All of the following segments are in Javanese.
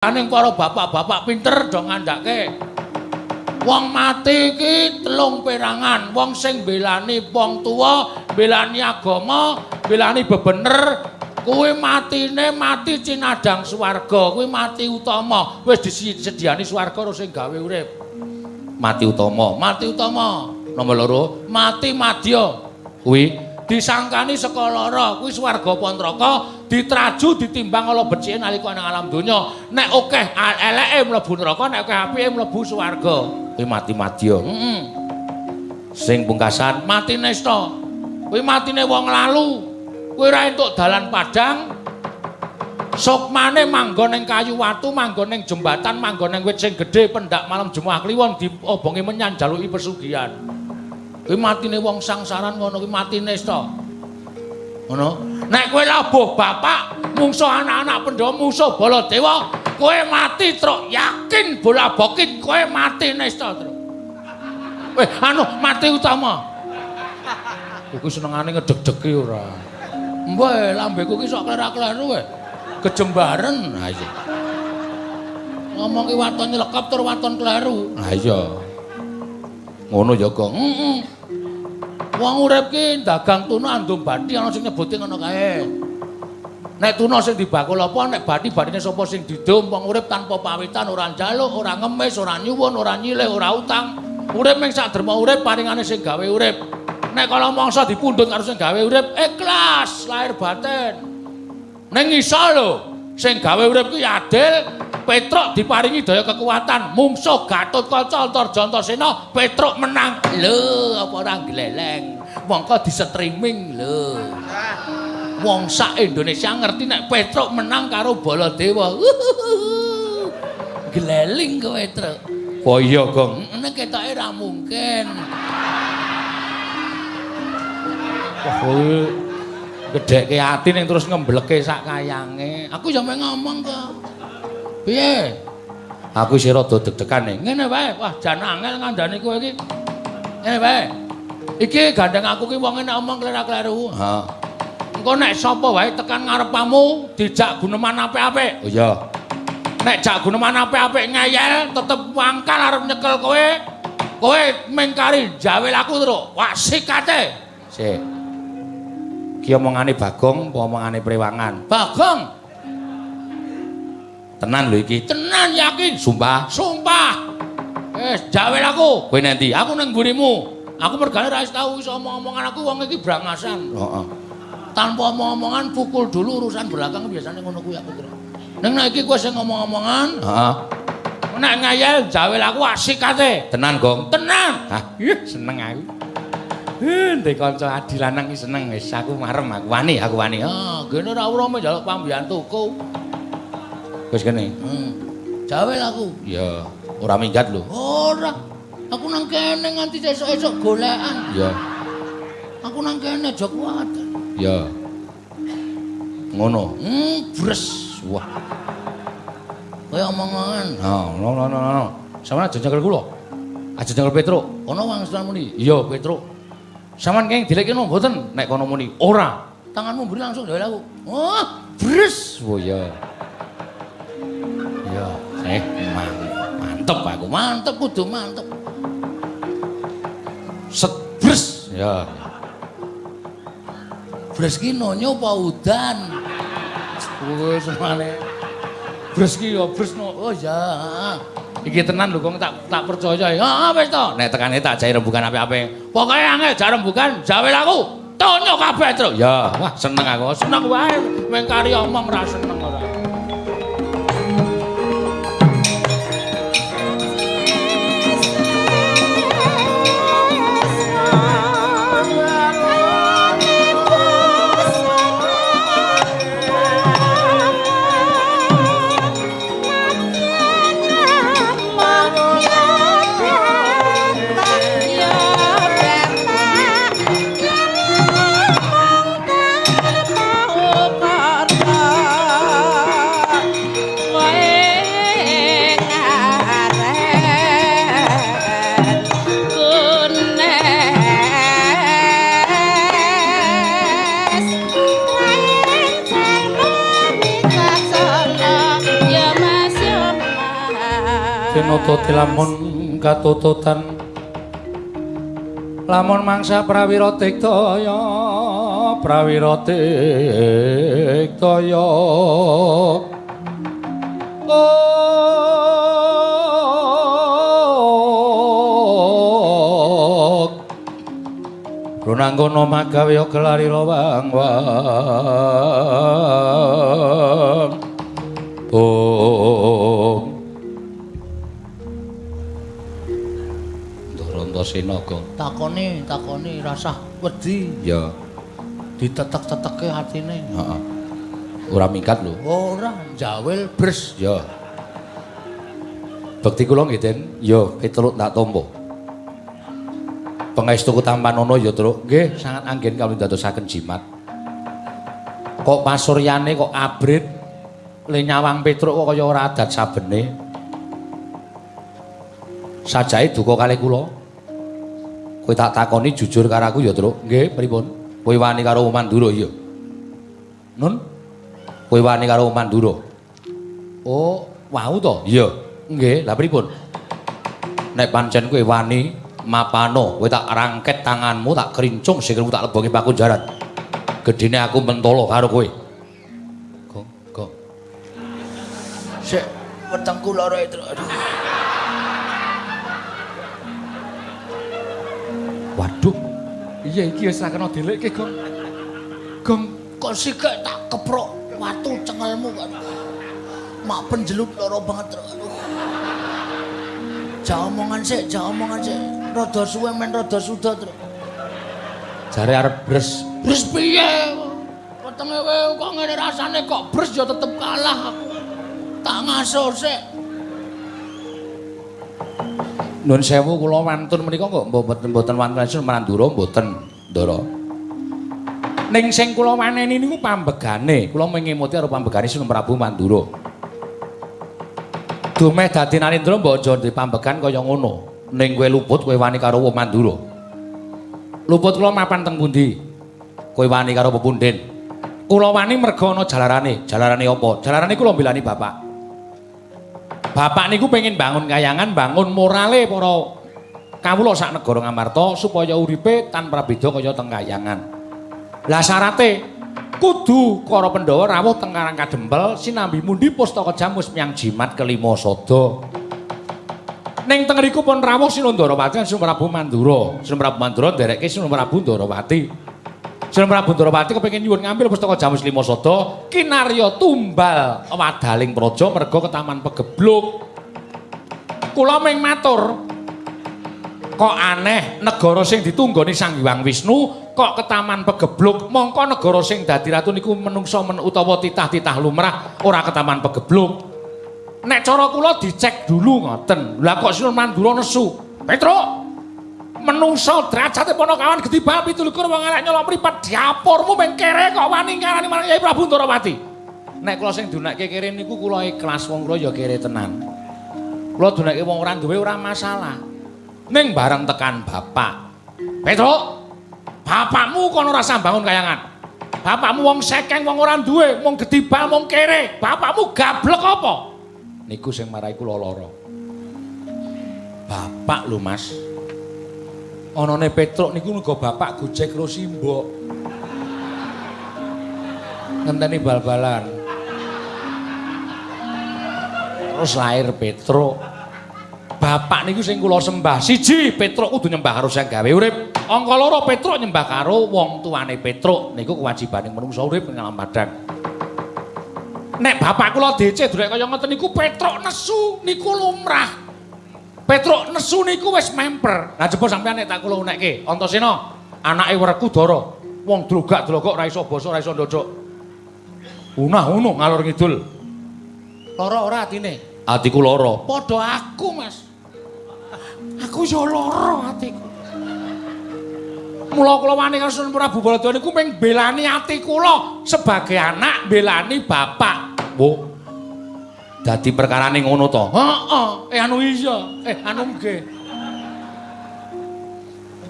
Aning para bapak-bapak pinter do ngandhake. Wong mati iki telung perangan, wong sing belani wong tuwa, belani agama, belani bebener, kuwi matine mati cinadang swarga, kuwi mati utama. Wis disediani swarga karo sing gawe urip. Mati utama, mati utama. Nomor loro, mati madya. Kuwi disangkani saka lara kuwi swarga apa neraka ditraju ditimbang ala becike nalika nang alam donya. Nek akeh eleke mlebu neraka nek akeh apike mlebu swarga. Kuwi mati madya heeh sing pungkasan mati nesta kuwi matine wong lalu. Kuwi ra entuk dalan padang. Sukmane manggon ning kayu watu manggon ning jembatan manggon ning wit sing gedhe pendak malam Jumat kliwon diobongi menyan jaluki pesugihan. Kuwi matine wong sangsaran ngono kuwi matine sta. Ngono. Nek kowe labuh bapak, mungsuh anak-anak Pandhawa, mungsuh Baladewa, kowe mati truk yakin bola bokit kowe mati nesta truk. Weh, anu mati utama. Kuwi senengane ngedeg-degi ora. Mbah, lambeku ki sok klerak-kleru wae. Kejembaren. Ha iya. Ngomong ki waton nyelekap tur waton kleru. Ha iya. Ngono ya, Gong. Heeh. Wong urip ki dagang tuna andum bathi ana sing nyebuti ngono kae. Nek tuna sing dibakul apa nek bathi bathine sapa sing didum wong urip tanpa pawitan ora njaluk, ora ngemis, ora nyuwun, ora nyilih, ora utang. Urip ming sak derma urip paringane sing gawe urip. Nek kala mangsa dipundhut karo sing gawe urip ikhlas lahir batin. Ning iso lho sing gawe urip ki adil, Petruk diparingi daya kekuatan, mungsuh Gatut Kaca Antarjantasena, Petruk menang. Lho, apa ora gleleng. Mongko di streaming lho. Wong sak Indonesia ngerti nek Petruk menang karo Baladewa. Gleling kowe, Truk. Oh iya, Gong. Nek ketoke ora mungkin. Wah, gedheke ati ning terus ngembleke sak kayange. Aku ya ngomong kok. Piye? Aku isih rada deg-degan ning. Ngene wae. Wah, jan angel ngandani kowe iki. Ngene wae. Iki gandeng aku ki wong nek omong klerak-kleru. Ha. Engko nek sapa wae tekan ngarepamu dijak guneman apik-apik. Oh iya. Nek jak guneman apik-apik ngeyel tetep wangkal arep nyekel kowe. Kowe mengkari jawel aku terus. Wah, sikate. Sik. Ki omongane Bagong apa omongane Prewangan? Bagong. Tenan lho iki. Tenan yakin. Sumpah. Sumpah. Eh, jawel aku. Kowe nanti, aku nang mburimu. Aku mergane ra wis tau iso omong-omongan aku wong iki brangasan. Heeh. Tanpa omong-omongan pukul dulu urusan belakang biasanya ngono kuwi aku kira. Ning nek iki kowe sing ngomong-omongan, heeh. Nek ngayal jawel aku asik kate. Tenan, Gong. Tenan. Hah, seneng aku. Ndek kanca adi lanang iki seneng wis aku marem aku wani aku wani. Ah, gene ora ora njaluk pambiyantuku. Wis kene. Hmm. Jawel aku. Iya, ora minggat lho. Ora. Aku nang kene nganti esuk-esuk golekan. Iya. Aku nang kene aja kuat. Iya. Ngono. Hmm, bres. Wah. Kaya omongan. Ha, no no no no. Sampeyan aja nyekel kula. Aja nyekel Petruk. Wong sampeyan muni. Iya, Petruk. Sampeyan kenging dilekno mboten nek kono muni. Ora. Tanganmu mburi langsung jawel aku. Oh, bres. Oh iya. Ya, eh mantep aku, mantep kudu mantep. Setbres, ya. Bres ki nonyo apa udan? Wis semane. Bres ki ya bres no. Oh ya. Iki tenan lho kok tak tak percaya. Heeh wis to. Nek tekane tak jae rembugan apik-apik. Pokoke angel jar rembugan, jawel aku. Tonyo kabeh, Truk. Ya, wah seneng aku. Seneng wae mengkari omong ra seneng tinututi lamun katututan lamun mangsa prawira tiktaya prawira tiktaya Runanggono magawe gelari lawang wang Bung Ndoranta Sinaga takoni takoni rasah wedi. Ya. Ditetek-teteke atine. Heeh. Ora mingkat lho. Ora jawil bres. Ya. Bekti kula nggih Den. Ya pitulut tak tampa Pengestu Kutampanono ya Truk. Nggih sangat anggen kawula dadosaken jimat. Kok pasuryane kok abrit le nyawang Petruk kok kaya ora adat sabene. Sajae duka kalih kula kowe tak takoni jujur karo aku ya Truk. Nggih pripun? Kowe wani karo Mandura ya Nun? Kowe wani karo Mandura oh wau to? Iya. Nggih lha pripun? Nek pancen kowe wani mapano kowe tak rangket tanganmu tak kerincung sikilmu tak lebongi pakunjaran gedene aku mentolo karo kowe. Kok kok? Sik wetengku lara itu aduh waduh iya iki wis ra kena delekke gong gong kok sikek tak keprok watu cengelmu kan mak penjelut lara banget aduh Jangan omongan sik, jangan omongan sik. Rada suwe men rada suda, Tru. jare arep bres Bres piye? Wetenge kowe kok ngene rasane kok bres ya tetep kalah aku. Tak ngaso sik. Nun sewu kula wantun menika kok mboten mboten wantun Mandura mboten Ndara. Ning sing kula waneni niku pambegane, kula mengemuti karo pambegane Sunan Prabu Mandura. Dumeh dadi Narendra mbok aja dipambegan kaya ngono. Ning kowe luput kowe wani karo wong Mandura. Luput kula mapan teng pundi? Kowe wani karo pepunden. Kula wani merga ana jalarane. Jalarane apa? Jalarane kula mbelani bapak. Bapak niku pengen bangun kayangan, bangun morale para kawula sak negara Ngamarta supaya uripe tanpa beda kaya teng kayangan. Lah syarate kudu para Pandhawa rawuh teng Karang Kadempel sinambi mundi pustaka jamus miyang jimat kelima sada. Ning teng riku pun rawuh Sinuhun Ndarawati lan Sinuhun Prabu Mandura. Sinuhun Prabu Mandura ndereke Sinuhun Prabu Ndarawati. Sinuhun Prabu Ndarawati kepengin nyuwun ngambil pustaka jamus lima sada kinarya tumbal. Wadaling praja merga ke Taman Pegebluk. Kula ming matur kok aneh negara sing ditunggoni Sang Hyang Wisnu kok ke Taman Pegebluk? Mongko negara sing dadi ratu niku menungsa men utawa titah-titah lumrah ora ke Taman Pegebluk. Nek cara kula dicek dulu ngoten. Lah kok Sinuhun Mandura nesu? Petruk menungsa derajate Panakawan Gedi Bal 17 wong arek nyolong mripat diapormu meng kere kok wani ngarani marang Kyai Prabu Ndarawati nek kula sing dunekke kere niku kula ikhlas wong kula ya kere tenan. Kula dunekke wong ora duwe ora masalah. Ning bareng tekan bapak. Petruk bapakmu kono ora sambangun kayangan? Bapakmu wong sekeng wong ora duwe wong Gedi Bal wong kere. Bapakmu gablek apa? Niku sing marai kula lara. Bapak lho mas anane Petruk niku muga bapak gojek karo simbok. Ngenteni bal-balan. Terus lahir Petruk. Bapak niku sing kula sembah. Siji, Petruk kudu nyembah karo sing gawe urip. Angka loro Petruk nyembah karo wong tuane Petruk. Niku kewajibaning manungsa urip ing alam padang. Nek bapak kula DC durek kaya ngoten niku Petruk nesu niku lumrah. Petruk nesu niku wis memper. Lah jebul sampean nek tak kula unekke, Antasena, anake Werku Dara. Wong drogak-drogok ora iso basa, ora iso ndodok. Unah-unuh ngalor ngidul. Lara ora atine. Atiku lara. Padha aku, Mas. Aku ya lara atiku. Mula kula wani karo Sunan Prabu Baladewa niku mung belani ati kula sebagai anak belani bapak. Wo. dadi perkarane ngono to. Heeh eh anu iya. Eh anu nggih.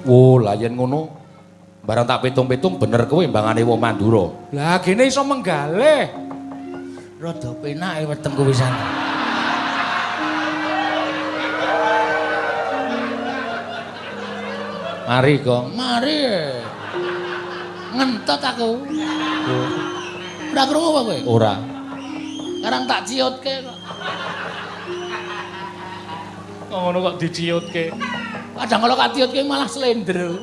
Oh lah yen ngono barang tak pitung-pitung bener kowe mbangane wong mandura. Lah kene iso menggalih rada penake weteng kowe wisan mari kok mari. Ngentot aku. Oh. Ora krungu apa kowe? Ora. Karang tak ciutke kok. Kok ngono kok diciutke? Kadang kalau tak ciutke malah slender.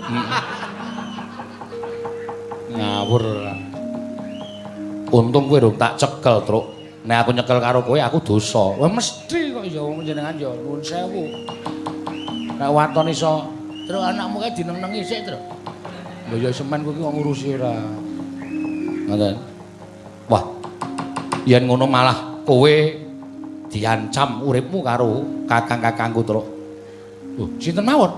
Ngawur ora. Untung kowe rung tak cekel, Truk. Nek aku nyekel karo kowe aku dosa. Wah mesti kok ya wong jenengan ya nuwun sewu. Nek waton iso Terus anakmu kae dineng-nengi sik, Tru. lho ya semen kowe ki kok ngurusi ora. Ngoten. Wah. Yen ngono malah kowe diancam uripmu karo kakang-kakangku, Truk. Oh, sinten mawon?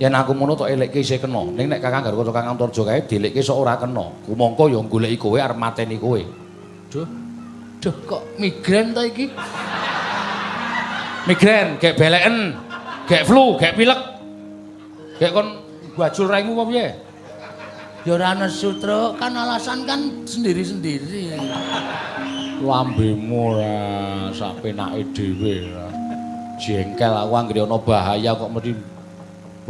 Yen aku ngono tok elekke isih kena. Ning nek Kakang Garwa Kakang Antarja kae dilekke sok ora kena. Kumangka ya goleki kowe arep mateni kowe. Duh. Duh, kok migren ta iki? Migren, gek beleken, gek flu, gek pilek. Gek kon bajul raimu apa piye? Ya ora nesu. Kan alasan kan sendiri-sendiri. Lambemu ora sak penake dhewe ora. Jengkel aku anggere ana bahaya kok mesti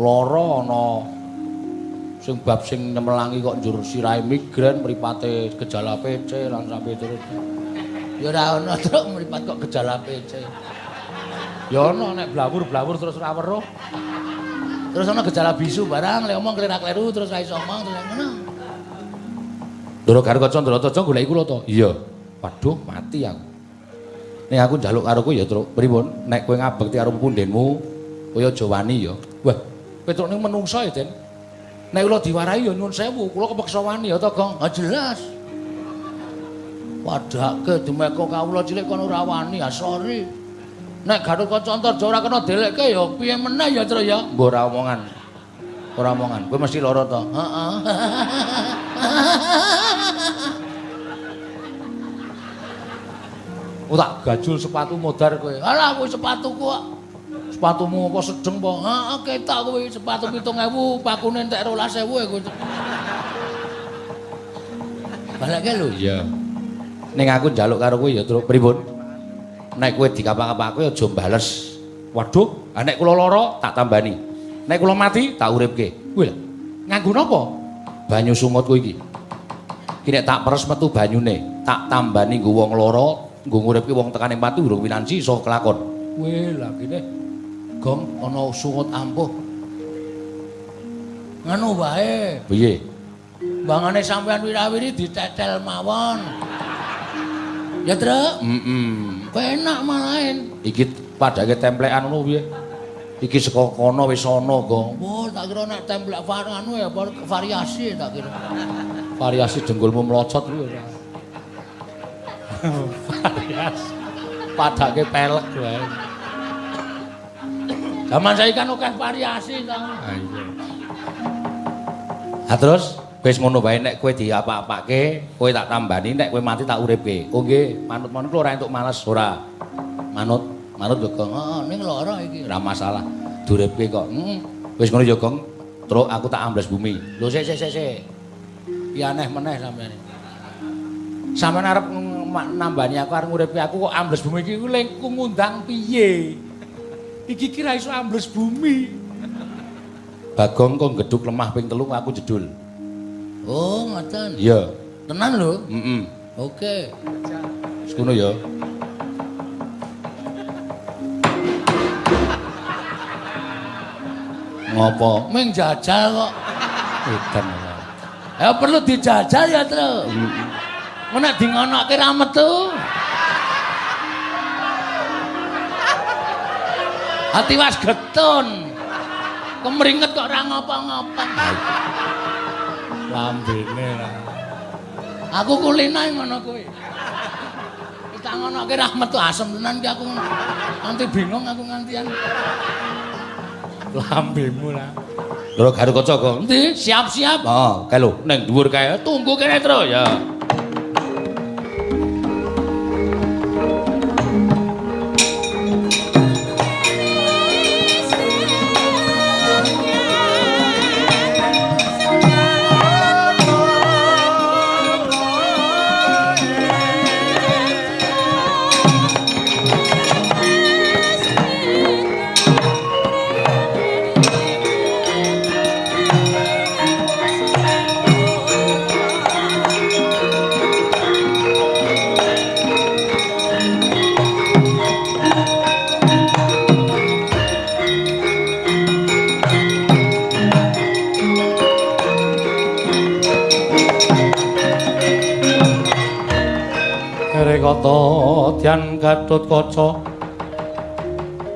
lara ana sing bab sing nemelangi kok njur sirahe migren mripate gejala PC lan sampe terus. Ya ora ono, Tru, mripat kok gejala PC. Ya ana nek blawur-blawur terus ora weruh. Terus ono gejala bisu barang, lek omong klerak-kleru terus ra iso omong terus ngono. Ndoro karo kaca ndoro kaca goleki kula to. Iya. Waduh, mati aku. Nek aku njaluk karo kowe ya, Truk. Pripun? Nek kowe ngabekti karo pundenmu, kowe aja wani ya. Wah, Petruk ning menungsa ya, Den. Nek kula diwarahi ya nyuwun sewu, kula kepeksa wani ya to, Gong. Ah jelas. Padake demeko kawula cilik kon ora wani, ah sorry. Nek Gatot Kaca Antarja ora kena delekke ya piye meneh ya, Tru ya. Mbok ora omongan. Ora omongan. Kowe mesti lara to. Heeh. Oh tak gajul sepatu modar kowe. Alah kuwi sepatuku kok. Sepatumu apa sedeng po? Heeh, ketok kuwi sepatu 7000, pakune entek 12000 e kuwi. Balekke lho. Iya. Ning aku njaluk karo kowe ya, Truk. Pripun? Nek kowe dikapak-kapake aja bales. Waduh, nek kula lara tak tambani. Nek kula mati tak uripke. Kuwi lho. Nganggo napa? Banyu sumut kowe iki. Nek tak peres metu banyune, tak tambani nggo wong lara, nggo nguripke wong tekane pati urung pinansi iso kelakon. Weh, lah kene gong ana sungut ampuh. Nganu wae, Piye? bangane sampean wirawiri ditetel mawon. Ya, Truk. Heeh. Penak malahin. Iki padake templekan ngono piye? Iki saka kono wis ana, Gong. Wah, tak kira nek templek var anu ya variasi tak kira. Variasi jenggulmu mlocot kuwi ora. Variasi. Padake pelek wae. Zaman saiki kan akeh variasi to. Ah iya. Ah terus wis ngono wae nek kowe diapa-apake, kowe tak tambani nek kowe mati tak uripke. Oh nggih, manut-manut ora entuk males ora. Manut, manut yo Gong. Heeh, ning lara iki. Ora masalah. Duripke kok. Heeh. Wis ngono yo Gong. Truk aku tak ambles bumi. Lho sik sik sik sik. Ki aneh meneh sampean. Sampeyan arep nambani aku arep nguripi aku kok ambles bumi iki ku lengku ngundang piye? Iki kira iso ambles bumi. Bagong kok geduk lemah ping telu aku jedul. Oh, ngoten. Iya. Tenan lho. Heeh. Oke. Wis ngono ya. Ngopo? Ming jajal kok. Edan. Ya perlu dijajal ya, Tru. Mun nek dingonokke ra metu. Hati was getun. Kemringet kok ora ngapa-ngapa. Lambene lah. Aku kulinae ngono kuwi. Kita ngonoke ra metu asem tenan ki aku. Nanti bingung aku ngantian. Lambemu lah. Lho garu kaca kok. Endi? Siap-siap. Oh, kae lho, ning dhuwur kae. Tunggu kene, Tru. Ya.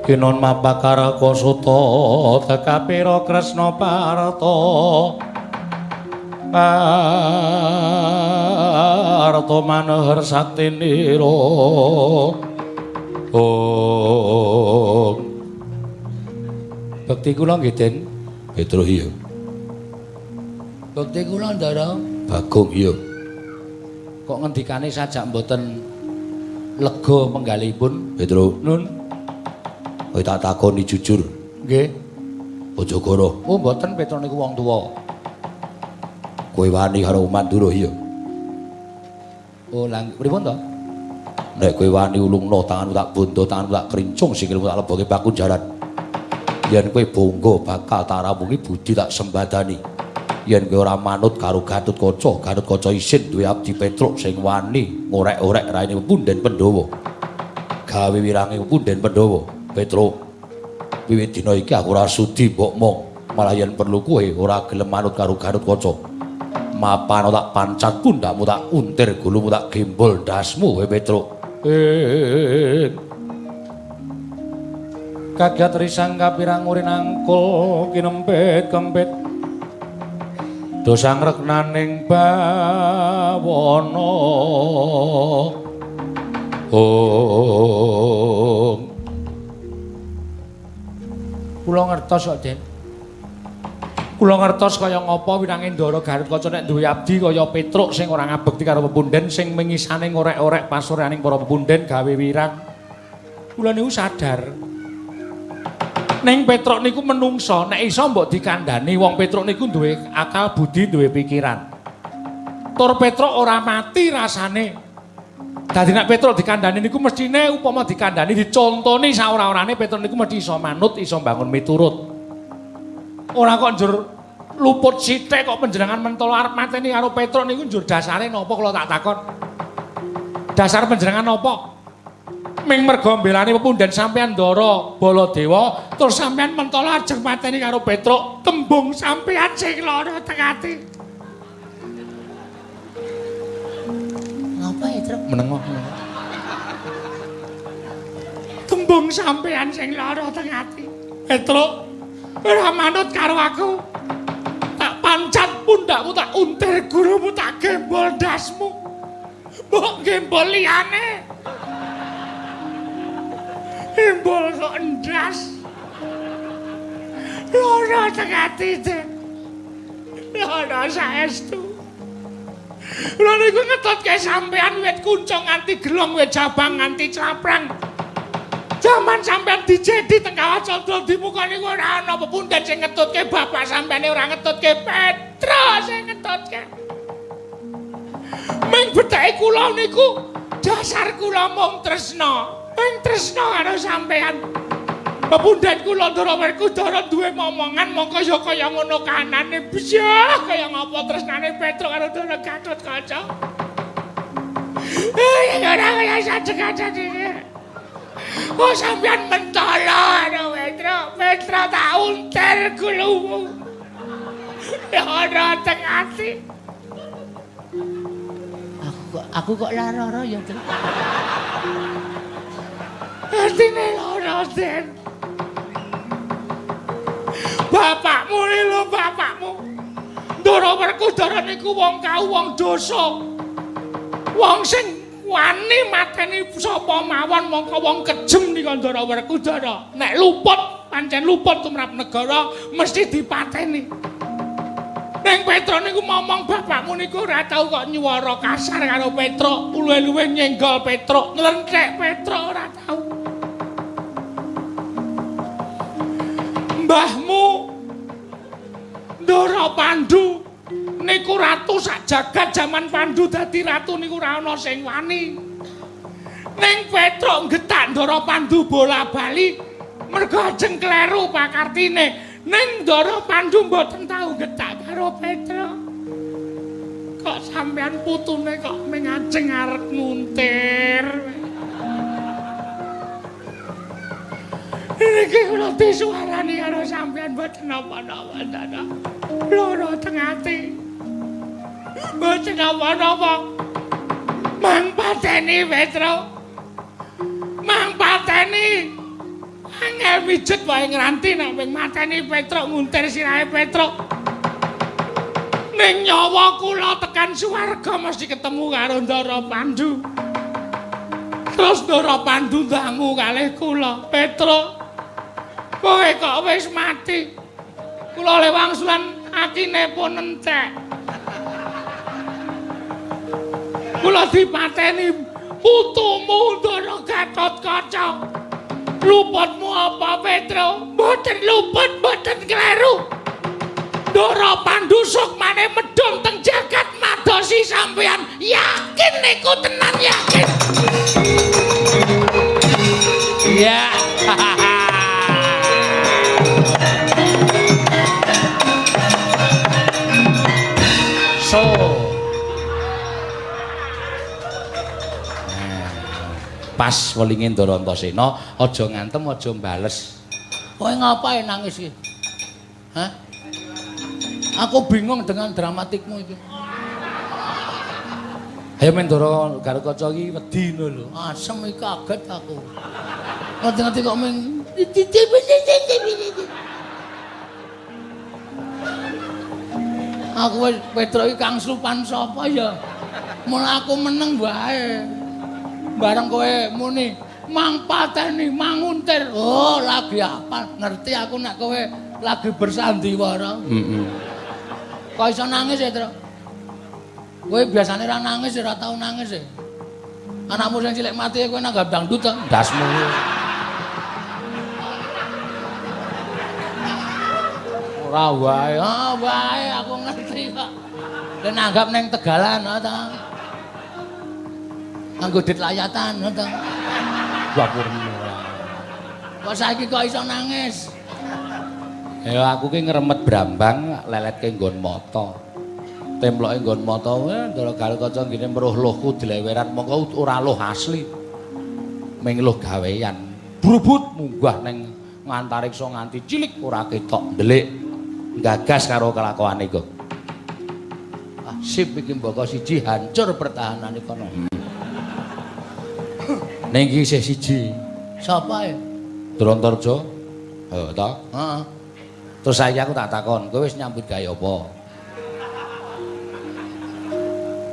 Kinon mapakara kosuta tekapira Kresna Parta Parta manehar saktinira Oh Bekti kula nggih Den. Petro iya. Bekti kula Ndara. Bagong iya. kok ngendikane sajak mboten lega penggalipun Petro, Nun kowe tak takoni jujur. nggih Aja goro. oh mboten Petro niku wong tuwa Kowe wani karo Mandura iya. oh lang pripun to Nek kowe wani ulungno tanganmu tak bondo, tanganmu tak kerincung, sikilmu tak leboke baku jaran. Yen kowe bonggo bakal tak ramungi budi tak sembadani. Yen kowe ora manut karo Gatotkaca, Gatotkaca isin duwe abdi Petruk sing wani ngorek-orek raine punden Pandhawa. Gawe wirange punden Pandhawa. Petruk, wiwit dina iki aku ora sudi mbok mong. Malah yen perlu kowe ora gelem manut karo Gatotkaca. Mapan tak pancat pundakmu tak untir gulumu tak gembol dasmu we Petruk. ing kagat risang kapirang urin angkul kinempit kempit dosang reknaning bawana oh kula ngertos kok Den kula ngertos kaya ngapa winanging Ndara Garutkaca nek duwe abdi kaya Petruk sing ora ngabekti karo pepunden sing mengisane ngorek-orek pasureaning para pepunden gawe wirang. Kula niku sadar. Ning Petruk niku menungso, nek iso mbok dikandani wong Petruk niku duwe akal budi, duwe pikiran. Tur Petruk ora mati rasane. Dadi nek Petruk dikandani niku mestine upama dikandani dicontoni saora-orane Petruk niku mesti iso manut, iso bangun miturut. Ora kok njur luput sithik kok panjenengan mentolo arep mateni karo Petruk niku njur dasare napa kula tak takon. Dasar panjenengan napa? Ming merga mbelani pepunden sampean Ndara Baladewa terus sampean mentolo ajeng mateni karo Petruk tembung sampean sing lara teng ati. Ngapa ya, Truk? Menengo. Tembung sampean sing lara teng ati. Petruk ora manut karo aku. Tak pancat pundakmu tak untir gurumu tak gembol dasmu. Mbok gembol liyane. Gembol kok ndas. Loro teng ati, Den. Loro saestu. Lha niku ngetutke sampean wit kuncung nganti gelong wit jabang nganti claprang. Jaman sampean dijedi teng kawah candra di muka niku ora ana pepunden sing ngetutke bapak sampean ora ngetutke Petro sing ngetutke. Ming betake kula niku dasar kula mung tresna. Ming tresna karo sampean. Pepunden kula Ndara Werkudara duwe momongan mongko ya kaya ngono kanane biyah kaya ngapa tresnane Petro karo Ndara Gatotkaca. Eh, ora kaya sajek-sajek iki. Oh sampean mentolo ana Petro, Petro tak untir gulumu. Ya ora teng ati. Aku kok aku kok lara-lara ya, Tru. Atine lara, Den. Bapakmu lho, bapakmu. Ndara Werkudara niku wong kau wong dosa. Wong sing wani mateni sapa mawon mongko wong kejem nika Ndara Werkudara. Nek luput, pancen luput tumrap negara mesti dipateni. Ning Petro niku momong bapakmu niku ora tau kok nyuwara kasar karo Petro, luwe-luwe nyenggol Petro, nglenthek Petro ora tau. Mbahmu Ndara Pandu niku ratu sak jagat jaman Pandu dadi ratu niku ora ana sing wani. Ning Petro getak Ndara Pandu bola-bali mergo ajeng kleru pakartine. Ning Ndara Pandu mboten tau getak karo Petro. Kok sampean putune kok ming ajeng arep nguntir. Iki kula disuarani karo sampean mboten napa-napa, Dada. Loro teng ati. Mboten napa-napa. Mang pateni Petro. mateni. Angel mijet wae ngranti nek ping mateni Petruk nguntir sirahe Petruk. Ning nyawa kula tekan swarga mesti ketemu karo Ndara Pandu. Terus Ndara Pandu dangu kalih kula, Petruk. Kowe kok wis mati. Kula le wangsulan akine pun entek. Kula dipateni putumu Ndara Gatotkaca. Luputmu apa, Petro? Mboten luput, mboten kleru. Ndara Pandu sukmane medhom teng jagat madosi sampeyan. Yakin niku tenan yakin. Iya. so. Pas welinge Ndara Antasena, aja ngantem, aja mbales. Kowe ngapain nangis iki? Hah? Aku bingung dengan dramatikmu itu. Ayo men Ndara Garukaca iki wedi ngono lho. Asem iki kaget aku. Ngerti-ngerti kok ming Aku wis Petro iki Kang Supan sapa ya? Mun aku meneng wae. Bareng kowe muni mang pateni manguntir. Oh, lagi apa? Ngerti aku nek kowe lagi bersandiwara. Heeh. Kok iso nangis ya, Tru? Kowe biasane ra nangis, ora tau nangis ya. Anakmu sing cilik mati kowe nanggap dangdut ta? Dasmu. Ora wae, ah wae aku ngerti kok. Kowe nanggap ning Tegalan ha ta? Nganggo dit layatan ha ta? Wapurna. Kok saiki kok iso nangis? Ya aku ki ngremet brambang leletke nggon mata. Temploke nggon mata wae Ndara Garukaca ngene meruh luhku dileweran mongko ora luh asli. Ming luh gawean. Brubut munggah ning ngantariksa nganti cilik ora ketok ndelik. Gagas karo kelakuane iku. Ah, sip iki mboko siji hancur pertahanan kono. Ning iki isih siji. Sapa ya? Drontarja. Heeh ta? Heeh. Terus saiki aku tak takon, kowe wis nyambut gawe apa?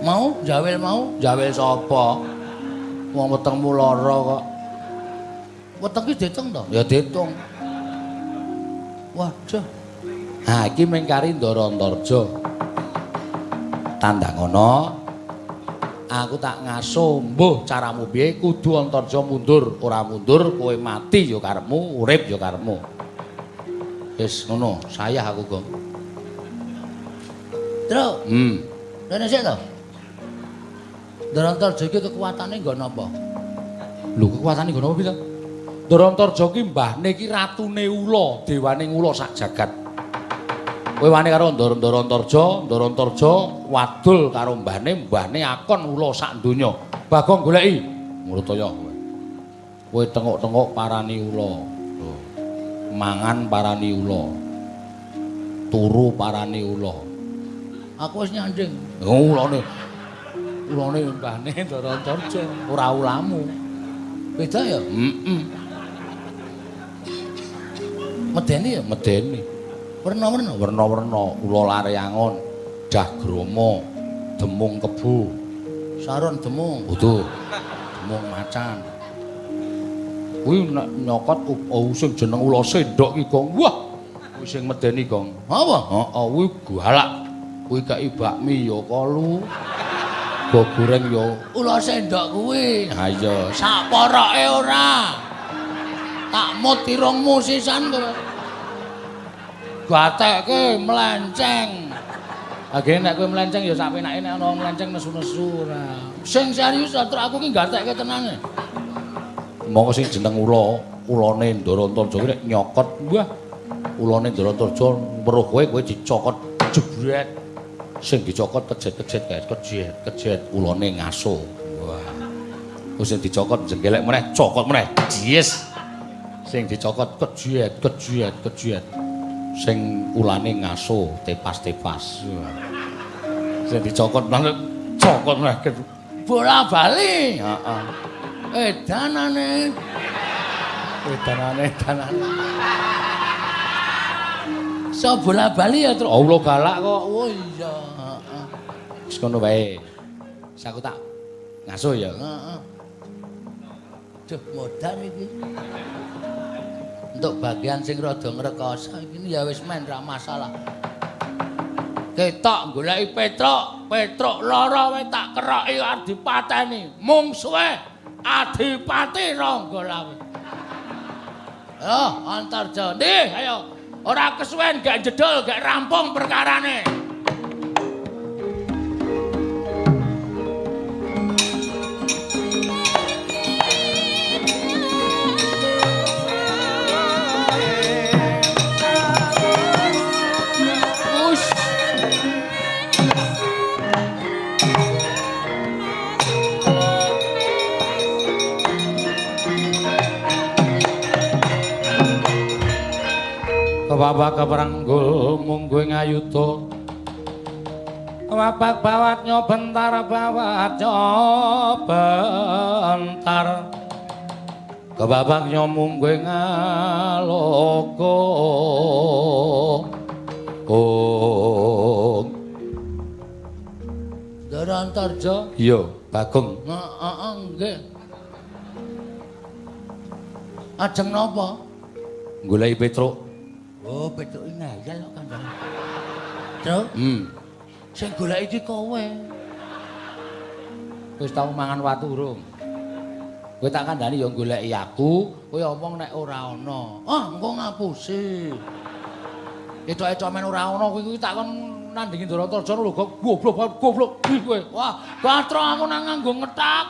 Mau jawel mau? Jawel sapa? Wong wetengmu lara kok. Weteng ki ditung to? Ya ditung. Waduh. Ha iki mengkari Ndara Antarja. Tandang ngono. Aku tak ngaso, mbuh caramu piye kudu Antarja mundur, ora mundur kowe mati ya karepmu, urip ya karepmu. Wis ngono, sayah aku, Gong. Tru, Hmm. rene sik to. Darantarja iki kekuatane nggo napa? Lho kekuatane ngono apa bisa? Ndara Antarja ki mbahne ki ratune ula, dewaning ula sak jagat. Kowe wani karo Ndara Antarja, Ndara Antarja wadul karo mbahne, mbahne akon ula sak donya. Bagong goleki. Murtaya kowe. Kowe tengok-tengok parani ula. Mangan parani ula. Turu parani ula. Aku wis nyanding. Oh, ulane. Ulane mbahne Ndara Antarja, ora ulamu. Beda ya? Heeh. Medeni ya? Medeni. Werna-werna. werna-werna ula laryangon jagrama demung kebu Saron demung. butuh demung macan kuwi nek nyokot oh sing jeneng ula sendok iki gong wah kuwi sing medeni gong Apa? heeh kuwi galak kuwi kaki bakmi ya kalu go goreng ya Ula sendok kuwi. ha iya Sak poroke ora. Tak mut irungmu sisan kowe. Gatekke melenceng. Agene nek kowe melenceng ya sak penake nek ana melenceng nesu-nesu ora. Sing serius to aku ki gatekke tenan. Monggo sing jeneng ula, ulane Ndara Antarja kuwi nek nyokot, wah. Ulane Ndara Antarja weruh kowe kowe dicokot jebret. Sing dicokot kejet-kejet kae, kejet, kejet ulane ngaso. Wah. Terus sing dicokot jenggelek meneh, cokot meneh. Yes. Sing dicokot kejet, kejet, kejet. Sing ulane ngaso, tepas-tepas. Sing dicokot meneh, cokot meneh. Bola bali. Heeh. Edanane. Edanane, edanane. So bola bali ya, Truk. Allah galak kok. Oh iya, heeh. Wis ngono wae. Saku tak ngasuh ya. Heeh. Duh, modan iki. Untuk bagian sing rada ngrekoso iki ya wis men ra masalah. Ketok goleki Petruk, Petruk lara wae tak keroki arep dipateni. Mung suwe Adipati Ranggalawe. Yo, Antarja. Ndih, ayo. Ora kesuwen gak jedul, gak rampung perkarane. Kebapak keperanggul munggu ngayuda. Kebapak bawatnya bentar bawatnya bentar. Kebabaknya munggu ngaloko. Oh. Dara Antarja. Iya, Bagong. Heeh, nggih. Ajeng napa? Goleki Petruk. Oh, Petruk iki ngayal kok kandhane. Truk, Hmm. sing golek iki kowe. Wis tau mangan watu urung? Kowe tak kandhani ya goleki aku, kowe omong nek ora ana. Ah, engko ngapusi. Etok-etok men ora ana kuwi kuwi tak kon nandingi Ndaratarja lho goblok goblok iki kowe. Wah, gatra aku nang nganggo ngetak.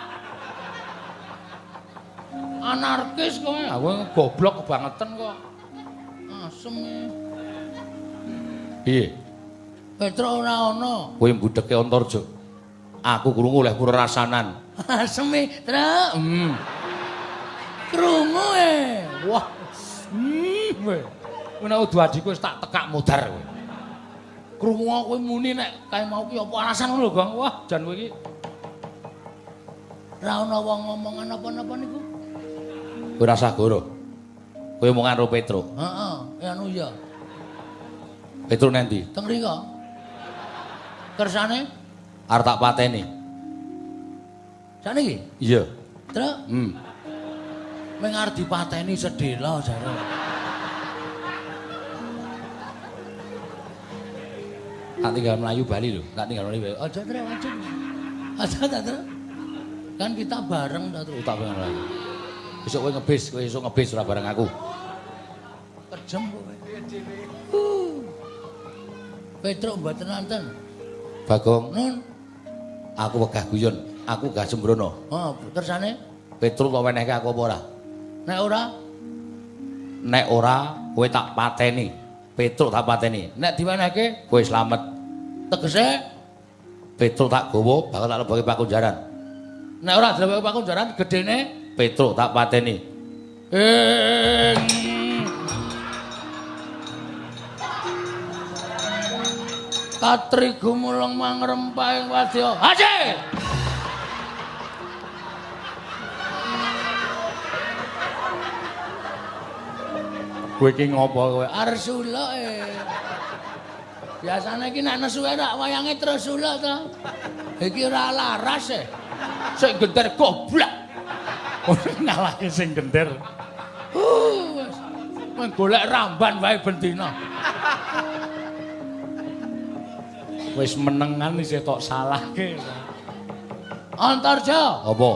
Anarkis kowe. Ah kowe goblok kebangetan kok. Asem. Piye? Petruk ora ana. Kowe mbudheke Antarja. Aku krungu oleh pura rasanan. Truk. Hmm. Krungu e. Wah. Hmm. Kowe nek udu adikku wis tak tekak mudar kowe. Krungu kowe muni nek kae mau ki apa alasan ngono lho, Gong. Wah, jan kowe iki Ora ana wong ngomongan apa-napa niku. kowe rasa goro. Kowe omongan karo Petruk. Heeh, ya anu ya. Petruk nanti Teng mriko. Kersane arep tak pateni. saniki, Iya. Truk. Hmm. Ming arep dipateni sedhela jare. Tak tinggal Melayu Bali lho, tak tinggal Melayu. Oh, Aja Truk, aja. Aja ta, Truk. Kan kita bareng ta, Truk. tak pengen Melayu. Besok kowe ngebis, kowe esuk ngebis ora bareng aku. Kejem kowe. Uh. Petruk mboten nonton. Bagong, Nun. aku wegah guyon, aku gak sembrono. Oh, kersane Petruk tak wenehke aku apa ora? nek ora Nek ora, kowe tak pateni. Petruk tak pateni. Nek diwenehke, kowe slamet. tegese Petruk tak gowo, bakal tak lebokke pakunjaran. nek ora dilebok pakunjaran gedene Petruk tak pateni. ing Katri gumulung mangrempahing wadya. Haji! Kowe iki ngopo kowe? Arsula e. Biasane iki nek nesu rak wayange terus suluk to. Iki ora laras e. Sik genter goblok. Ngalahke sing gender. Uh, wis. Meng golek ramban wae bendina. Wis menengan isih tok salahke. Antarja, Apa?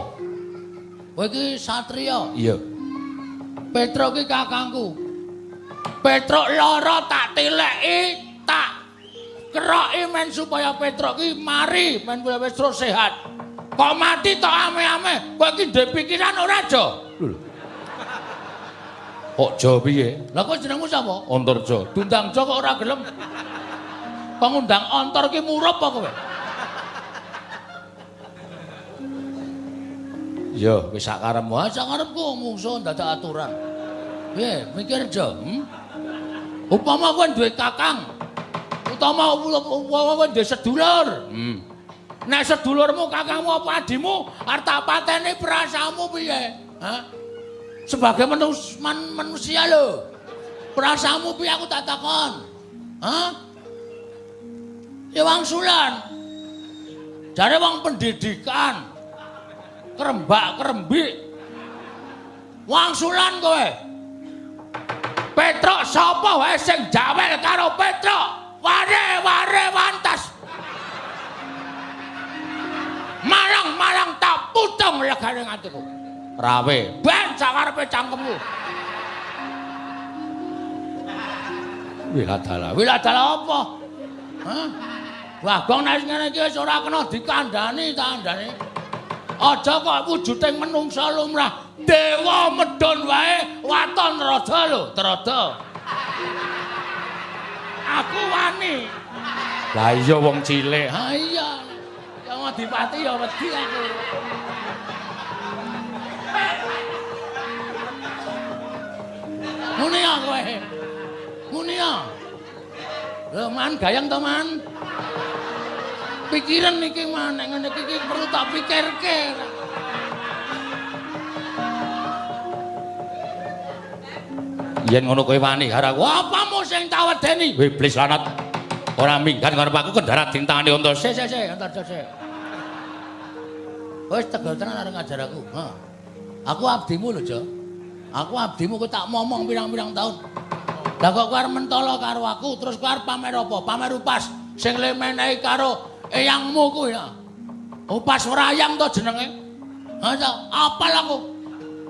kowe iki satriya. Iya. Petruk iki kakangku. Petruk lara tak tileki, tak keroki men supaya Petruk iki mari men wis terus sehat. Kok mati tok ame-ame, kowe iki ndek pikiran ora aja? Kok jo piye? Lah kok jenengmu sapa? Antarja. Dundang Jo kok ora gelem. Pengundang ontor ki murup apa kowe? Iya, wis sak karepmu. Wah, sak karepku mungsuh dadak aturan. Piye, mikir Jo? Hmm? Upama kowe duwe kakang, utama kowe duwe sedulur. Hmm. Nek sedulurmu, kakangmu apa adimu arep tak pateni perasamu piye? Sebagai manus, man, manusia lho. Perasaanmu piye aku tak takon? Hah? Ya wangsulan. Jare wong pendidikan. Kerembak kerembik. Wangsulan kowe. Petruk sapa wae sing jawel karo Petruk? Ware ware wantas. Malang malang tak putung legane ngatiku. Rawe. Ben sakarepe cangkemmu. Wiladala. Wiladala apa? Hah? Bagong nek ngene iki wis ora kena dikandani ta andane. Aja kok wujuding menungsa lumrah. Dewa medhon wae waton rada lho, rada. Aku wani. Lah iya wong cilik. Ha iya. Ya Adipati ya wedi aku. Muni ya kowe. Muni ya. Lho man gayang to man. Pikiran iki man nek ngene iki perlu tak pikirke. Yen ngono kowe wani karo aku. Apamu sing tak wedeni? Iblis lanat. Ora minggat karo aku kendarat dintangane unta. Sik sik sik, antar sik. Wis tegel tenan arep ngajar aku. Ha. Aku abdimu lho, Jo. Aku abdimu kowe tak momong pirang-pirang taun. Lah kok kowe arep mentolo karo aku, terus kowe pamer apa? Pamer upas sing le menehi karo eyangmu kuwi ya. Upas wrayang to jenenge. Ha, Jo, apal aku.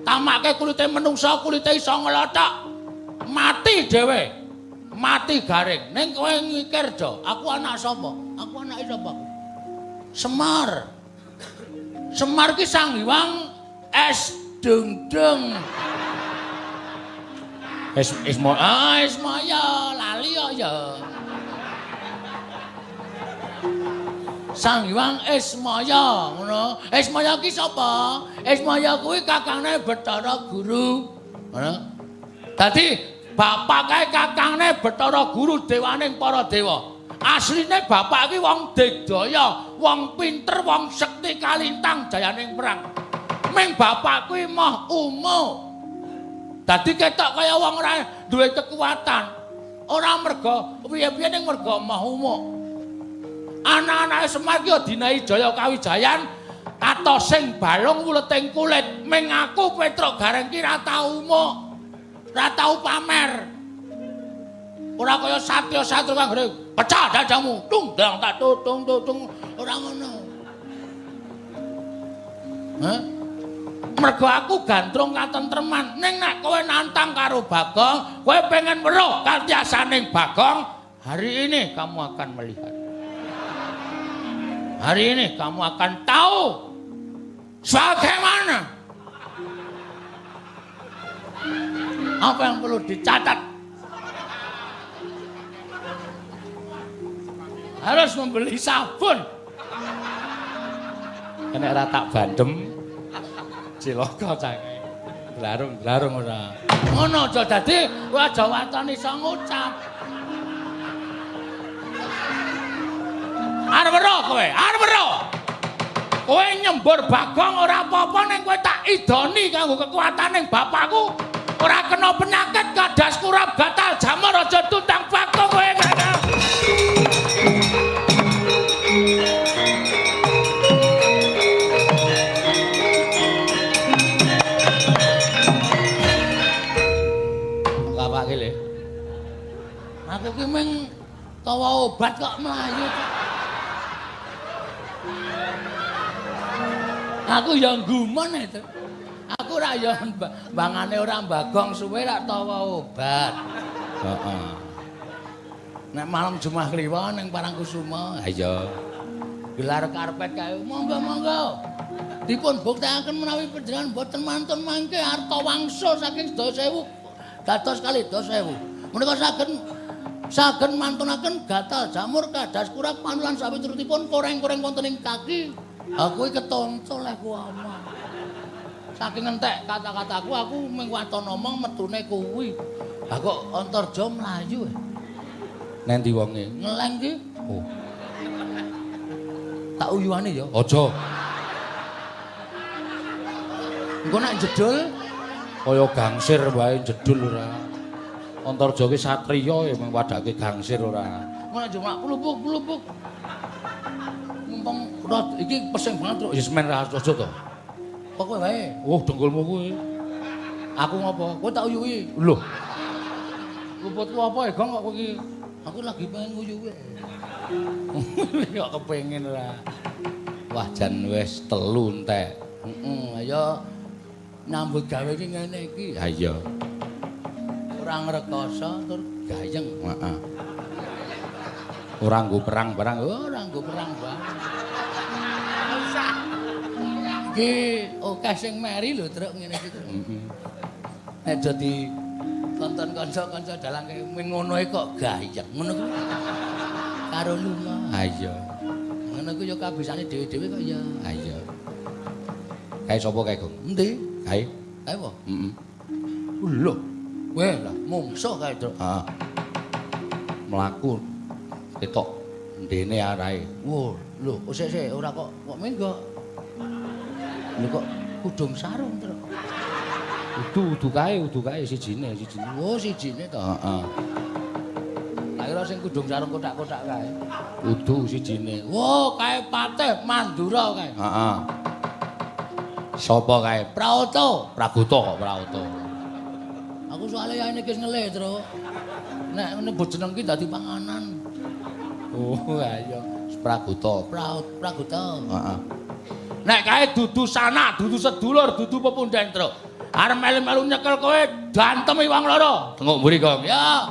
Tamake kulite menungsa, kulite iso nglothok. Mati dhewe. Mati garing. Ning kowe mikir, Jo, aku anak sapa? Aku anake sapa? Semar. Semar ki Sang Hyang es dengdeng. Es Ismo Ah, Ismaya, lali kok ya. Sang Hyang Ismaya, ngono. Ismaya ki sapa? Ismaya kuwi kakangne Bathara Guru. Ngono. Dadi bapak kae kakangne Bathara Guru dewaning para dewa. Asline bapak ki wong digdaya, wong pinter, wong sekti kalintang jayaning perang. Ming bapak kuwi moh umuh. Dadi ketok kaya wong ora duwe kekuatan. Ora mergo piye-piye ning mergo moh umuh. Anak-anake Semar ki dinahi jaya kawijayan atos sing balung wuleting kulit. Ming aku Petruk Gareng ki ra tau umuh. Ra tau pamer. Ora kaya Satya Satru kang. Pecah dadamu. Tung dang tak tutung tutung ora ngono. Hah? Mergo aku gandrung katentreman. Ning nek kowe nantang karo Bagong, kowe pengen weruh karyasaning Bagong, hari ini kamu akan melihat. Hari ini kamu akan tahu bagaimana apa yang perlu dicatat. Harus membeli sabun. Nek ora tak bandem cilaka cange. Glarung-glarung ora. Ngono aja dadi aja waton iso ngucap. Arep weruh kowe, arep weruh. Kowe nyembur bagong ora apa-apa ning kowe tak idoni kanggo kekuataning bapakku. Ora kena penyakit kadas kurap gatal jamur aja tutang bagong kowe le. Aku ki meng tawa obat kok mlayu. Aku ya gumun itu. Aku ra ya mba- bangane ora bagong suwe ra tawa obat. Heeh. Nek malam Jumat Kliwon ning Parangkusuma, Ha iya. gelar karpet kae monggo-monggo. Dipun buktekaken menawi panjenengan boten mantun mangke harta wangsul saking 10000 dados kali 10000. Menika saged saged mantunaken gatal jamur kadas kurang panulan sawiturutipun koreng-koreng wonten ing kaki. Aku iki ketoncol leh ku omong. Saking entek kata-kataku aku mung waton omong metune kuwi. Lah kok Antarja mlayu. eh. Nendi wonge? Ngeleng ki Oh, tak uyuane ya. aja. Engko nek jedul Kaya gangsir wae jedul ora. Antarja ki satriya ya wadake gangsir ora. Ora cuma pelupuk-pelupuk. Mumpung rot iki pesing banget, Truk. Ya semen ra to. Pokoke wae. Oh, dengkulmu kuwi. Aku ngopo? Kowe tak uyuhi. Lho, Luputku apa ya, Gong kok kowe iki? Aku lagi pengen nguyuhi. kok kepengin ora. Wah, jan wis telu entek. Heeh, ayo nyambut gawe iki ngene iki. Ha iya. Ora ngrekoso tur gayeng. Heeh. Ora nggo perang barang. Oh, Ora nggo perang banget. Iki akeh sing meri lho, Truk ngene iki. Heeh. Nek dadi tonton kanca-kanca dalang kaya ngono kok gayeng. Ngono kuwi karo lunga. Ha iya. Ngono kuwi ya kabisane dhewe-dhewe kok ya. Ha iya. Kae sapa kae, Gong? Endi? Kae. Kae apa? Heeh. Lho. Weh lah, mungsuh kae, Truk. Heeh. Mlaku ketok ndene arahe. Wo, lho, kok sik sik ora kok kok minggo. Lho kok kudung sarung, Truk. Udu, udu kae, udu kae sijine, sijine. Oh, sijine to. Heeh. Tak kira sing kudung sarung kotak-kotak kae. Udu sijine. Wo, kae Patih Mandura kae. Heeh. Sapa kae? Praoto. Praguta kok Praguta. Aku soalnya ya ini kis ngelih, Truk. Nek nyebut jeneng ki dadi panganan. Oh, ayo. Praguta. Praut, Praguta. Heeh. Nek kae dudu sanak, dudu sedulur, dudu pepundhen, Truk. Arep melu-melu nyekel kowe gantemi wong loro. Tengok mburi, Gong. Ya,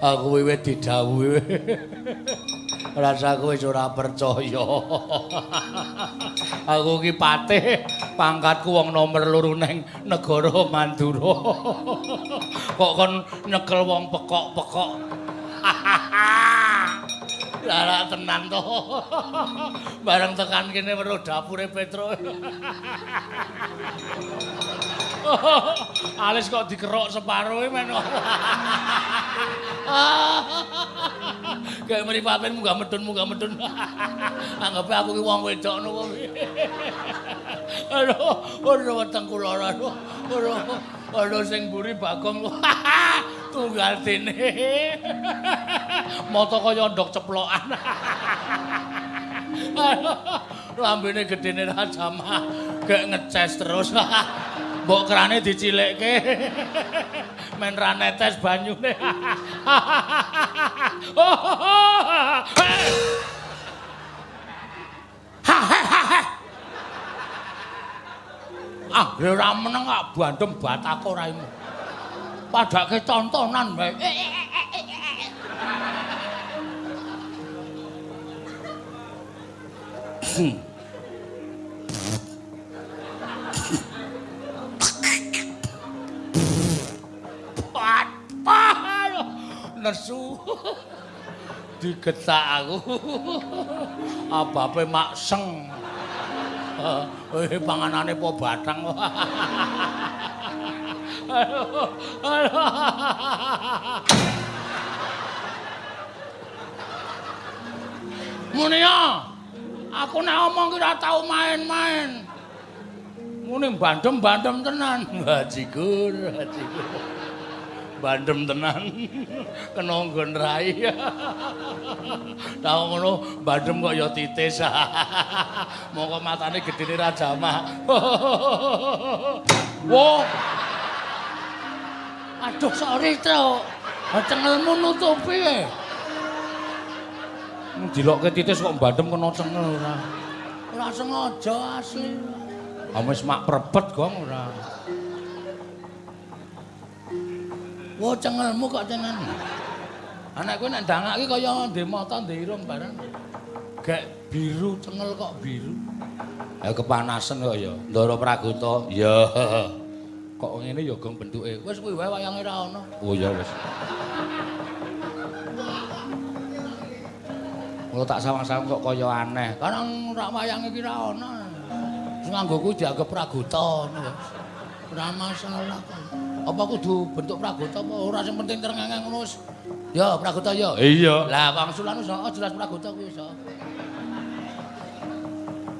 Aku wiwit didhawuhi. Rasaku wis ora percaya. Aku ki patih, pangkatku wong nomor loro ning negara Mandura. Kok kon nyekel wong pekok-pekok. Lara tenan to. Bareng tekan kene weruh dapure Petro. Alis kok dikerok separuhe men. Kayak mripaten munggah medun munggah medun. Anggepe aku ki wong wedok nopo. Aduh, aduh wetengku lara. Aduh, aduh, aduh sing mburi Bagong. Tunggal dene. Mata kaya ndok ceplokan. Lambene gedene ra jamah. Gek ngeces terus. Mbok kerane dicilikke. Men ra netes banyune. Ah, ora meneng kok bandem batako raimu. Padake tontonan wae. Pat, nesu. Digetak aku. Abape makseng. Eh, panganane po batang. Aduh, aduh. Muni ya. Aku nek omong ki ora tau main-main. Muni bandem-bandem tenan. Haji Gur. Bandem tenan. Kena nggon rai. Tau ngono bandem kok ya titis. Mongko matane gedene ra jamah. Wo. Aduh, sorry, Tro. Cengelmu nutupi. Dilokke titis kok bandem kena cengel ora. Ora sengaja asli. Wis mak prebet gong ora. Wo cengelmu kok tenan. Anak kowe nek ndangake kaya ndek mata ndek irung bareng. Gek biru cengel kok biru. Ya kepanasan kok ya. Ndara Praguta. Ya. Kok ngene ya gong bentuke. Wis kuwi wae wayange ra ono. Oh ya wis. Kalau tak sawang-sawang kok kaya aneh. Karang rak wayange ki ra ono. Sing nganggo kuwi dianggep praguta ngono. Ora masalah kok. Apa kudu bentuk praguta apa ora sing penting terengeng ngono wis. Ya praguta ya. Iya. Lah wangsulan wis oh, jelas praguta kuwi iso.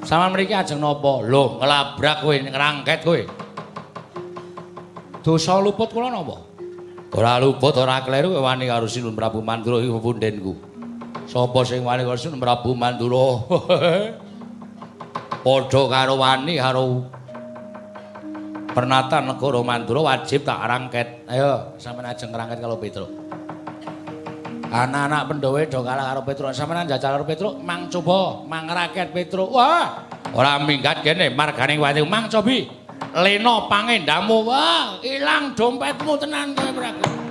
Saman mriki ajeng napa? Lho, ngelabrak kowe, ngrangket kowe. Dosa luput kula napa? Ora luput, ora kleru kowe wani karo Sinun Prabu Mandura iki pundenku. Sapa sing wani karo Sinun Prabu Mandura? Padha karo wani karo Pernatan negara Mandura wajib tak rangket. Ayo, sampeyan ajeng ngrangket kalau Petruk. Anak-anak Pandhawa do kalah karo Petruk. Sampeyan njajal karo Petruk, mang coba mang raket Petruk. Wah, ora minggat kene margane wati mang cobi. Lena pangendamu. Wah, ilang dompetmu tenan kowe praguta.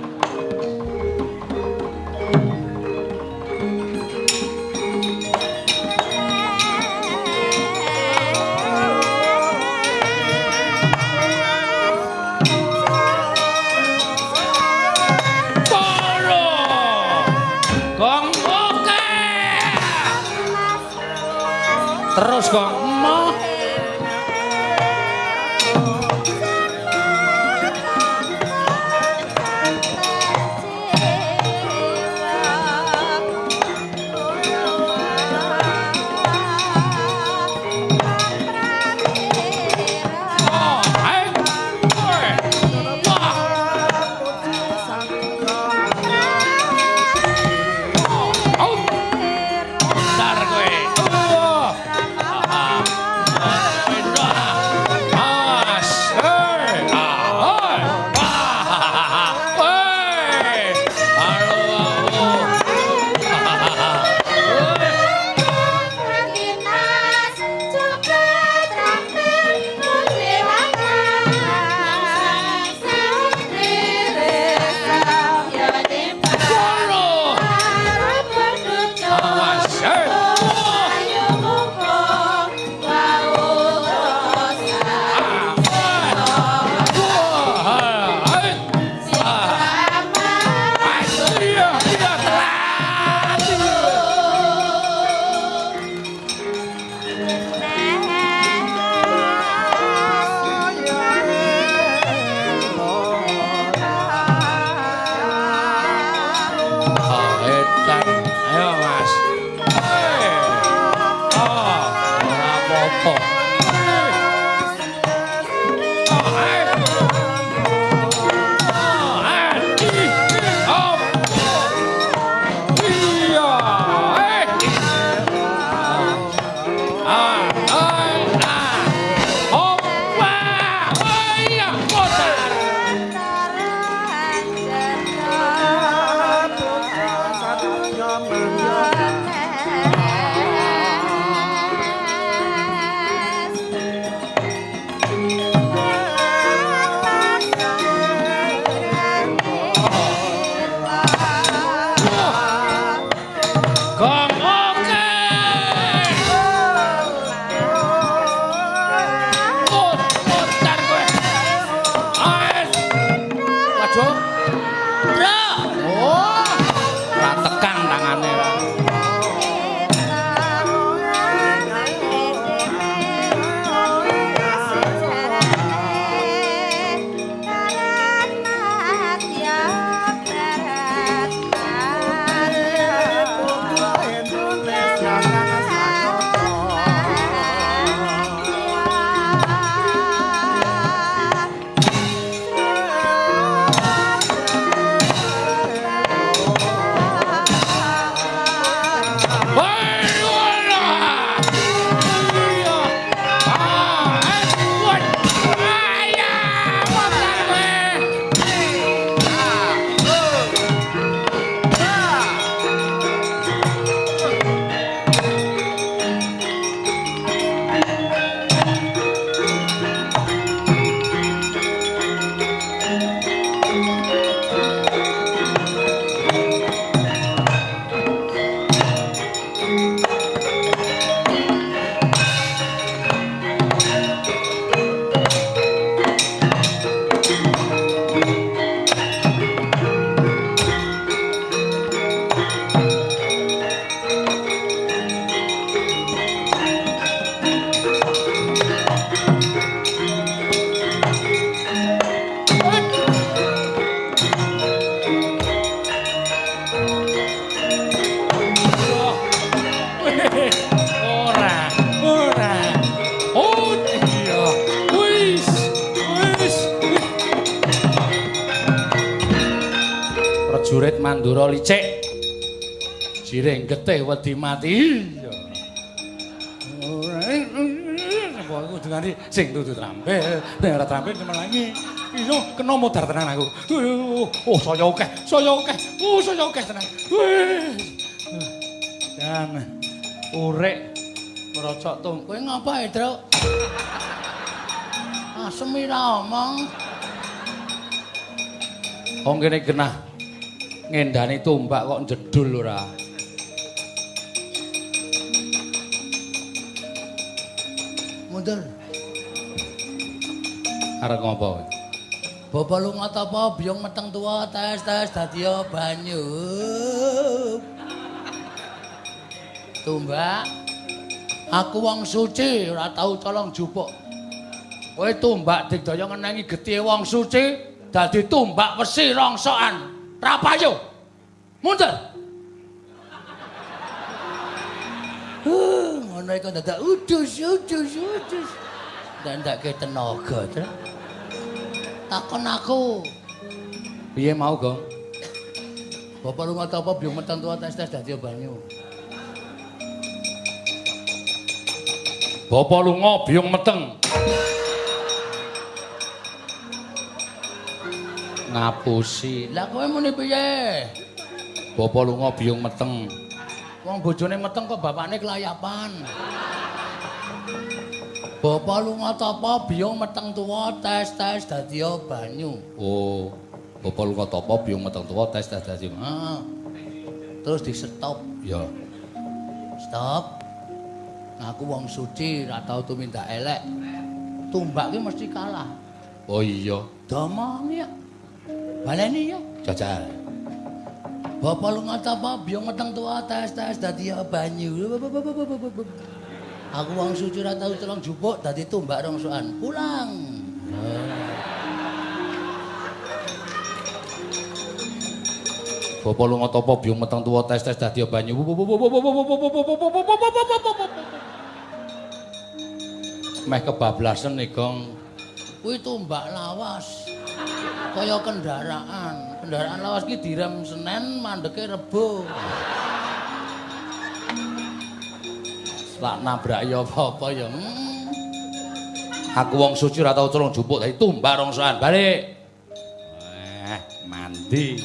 Wedi mati. Apa aku dengani sing tutu trampil, nek ora trampil cemelangi. Iso kena modar tenan aku. Oh, saya akeh, saya. Oh, saya akeh tenan. Dan urek merocok tung. Kowe ngapa, Truk? Asem ira omong. Wong genah ngendani tombak kok jedul ora. Mundur. Arep ngopo? Bapak lu apa biong meteng tua tes tes dadi banyu. Tumbak. Aku wong suci ora tau colong jupuk. Kowe tumbak digdaya ngenengi getih wong suci dadi tumbak wesi rongsokan. Rapayo. Mundur. ngono iku dadak udus udus udus. Dan ndak tenaga, Tru. Takon aku. Piye mau, Gong? Bapak lu ngata apa biung meteng tua tes tes dadi banyu. Bapa lunga biyung meteng. Ngapusi. Lah kowe muni piye? Bapa lunga biyung meteng. Wong bojone meteng kok bapakne kelayapan. Bapak lu ngata apa biung meteng tua tes tes dadi banyu. Oh, bapa lunga tapa biyung meteng tuwa tes tes dadi. Ah. Terus di stop. Ya. Stop. Aku wong suci ra tau tumindak elek. Tumbak ki mesti kalah. Oh iya, Domong ya. Baleni ya. jajal. Bapak lu ngata apa biung meteng tua tes tes dadi banyu. Aku wong suci ra tau celong jupuk dadi tumbak rongsokan. Pulang. Bapa lunga tapa biyung meteng tuwa tes tes dadi banyu. Meh kebablasan nih, Gong. Kuwi tumbak lawas. Kaya kendaraan. Kendaraan lawas ki direm Senin, mandeke Rebo. Lak nabrak ya apa-apa ya. Hmm. Aku wong suci ora tau celung jupuk dadi tumbak rongsokan. Balik. Eh, mandi.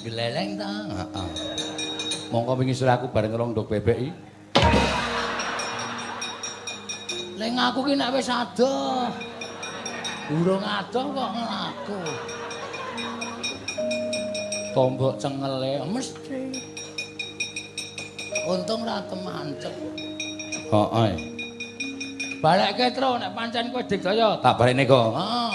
Geleleng ta? Heeh. Mongko wingi sore aku bareng ngelong ndok bebek iki. Leng aku ki nek wis adoh. Urung adoh kok nglaku. Tombok cengele. Mesti. Untung ra temancep. Heeh. Balekke tro nek pancen kowe digdaya. Tak balekne kok. Heeh.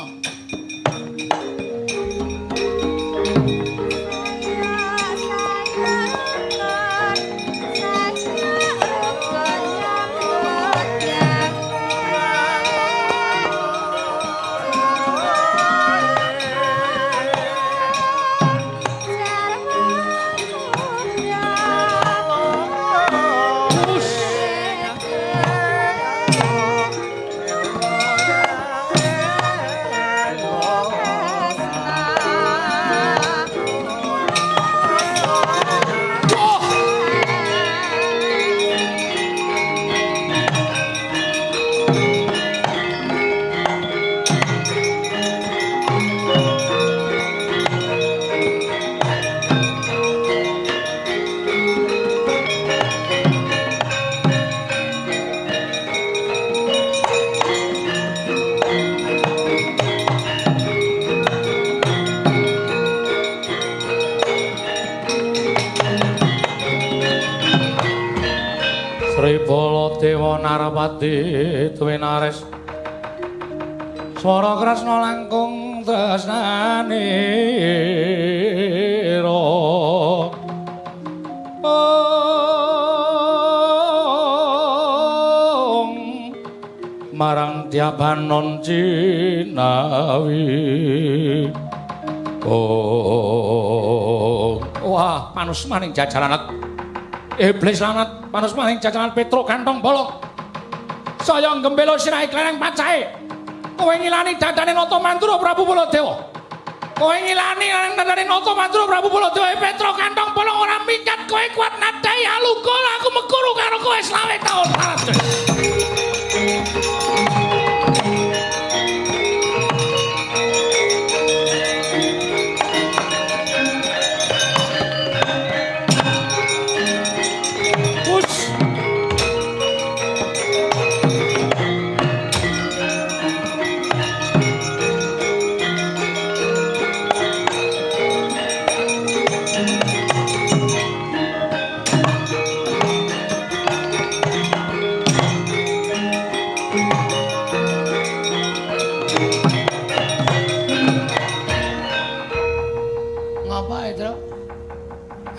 Panus maning jajaran Iblis lanat panus maning jajanan Petro kantong bolong. Saya gembelo sirahe klereng pacahe. Kowe ngilani dadane Nata Mantura Prabu Baladewa. Kowe ngilani nandane Nata Mandura Prabu Baladewa Petro kantong bolong ora mingkat kowe kuat nadai aluga aku mekuru karo kowe selawe taun.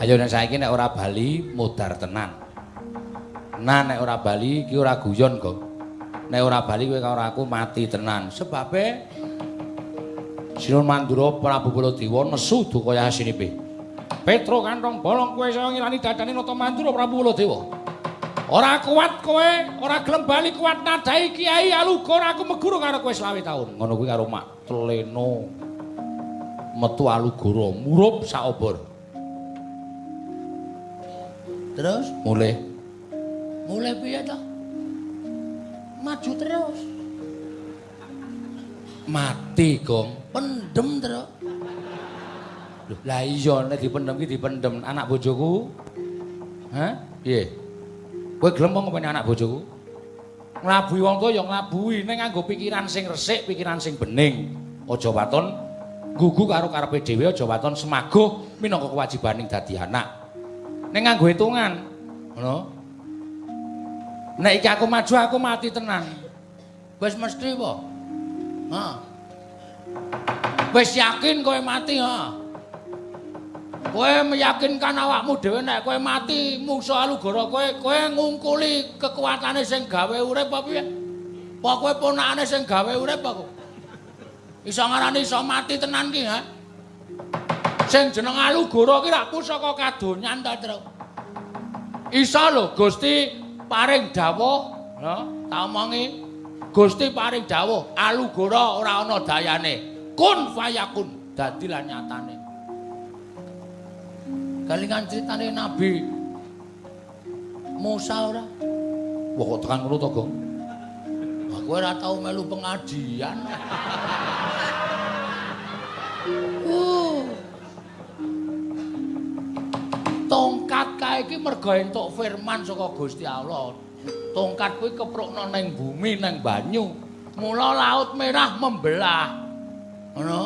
Ayo nek saiki nek ora bali modar tenan. Nah nek ora bali iki ora guyon, Gong. Nek ora bali kowe karo aku mati tenan. Sebabe Sinun Mandura Prabu Baladewa nesu duka yasinipe. Petro kantong bolong kowe saya ngilani dadane Nata Mandura Prabu Baladewa. Ora kuat kowe, ora gelem bali kuat nadai Kiai Alugor aku meguru karo kowe selawe taun. Ngono kuwi karo Mak Tleno. Metu Alugoro murup sak obor. Terus Mulih mulai piye to? Maju terus. mati, Gong. Pendem terus. Loh, lah iya nek dipendem ki dipendem anak bojoku. Hah? Piye? Kowe gelem apa ngopeni anak bojoku? Nglabuhi wong tuwa ya nglabuhi ning nganggo pikiran sing resik, pikiran sing bening. Aja waton gugu karo karepe dhewe, aja waton semaguh minangka kewajibaning dadi anak. Ning nganggo hitungan, ngono. Nek iki aku maju aku mati tenan. Wis mesti apa? Ha. Wis yakin kowe mati, ha. Kowe meyakinkan awakmu dhewe nek kowe mati mungsuh alugara kowe kowe ngungkuli kekuatane sing gawe urip apa piye? Apa kowe ponakane sing gawe urip apa? Iso ngarani iso mati tenan ki, ha? Sing jeneng alugara ki rak pusaka kadonyan ta, Tru? Iso lho Gusti paring dawuh, ha? Tak omongi. Gusti paring dawuh, alugara ora ana dayane. Kun fayakun, dadi lan nyatane. Kalingan critane Nabi Musa ora? Wah kok tekan ngono to, Gong? Aku ora tau melu pengajian. Uh. Tongkat kae iki mergo entuk firman saka Gusti Allah. Tongkat kuwi keprukna ning bumi ning banyu. Mula laut merah membelah. Ngono.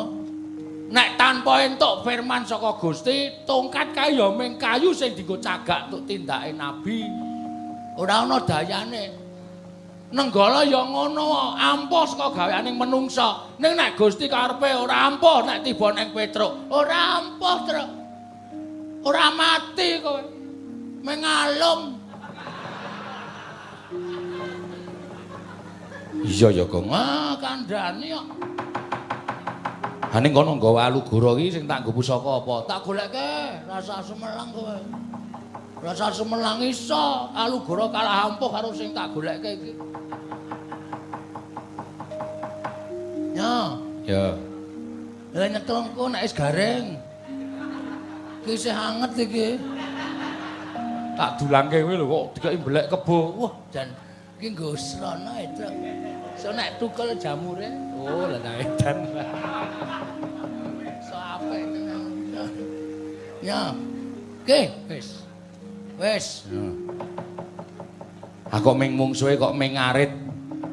Nek tanpa entuk firman saka Gusti, tongkat kae ya mung kayu sing dienggo cagak untuk tindake nabi. Ora ana dayane. Nenggala ya ngono, ampuh saka gaweaning menungsa. Ning nek Gusti karepe ora ampuh nek tiba ning Petruk, ora ampuh, Truk. Ora mati kowe. Mengalung. Iya ya, Gong. Wah, kandhani kok. Ha ning kono nggawa alugara iki sing tak nggo pusaka apa? Tak goleke rasa semelang kowe. Rasa semelang iso alugara kalah ampuh karo sing tak goleke iki. Ya, Ya. Lah nyekelku nek wis garing. Iki isih anget iki. Tak dulangke kowe lho kok dikeki mbelek kebo. Wah, jan iki nggo srana itu. So nek tukel jamure, oh lah ta edan. So apik tenan. Ya. Oke, wis. Wis. Aku ming mungsuhe kok ming ngarit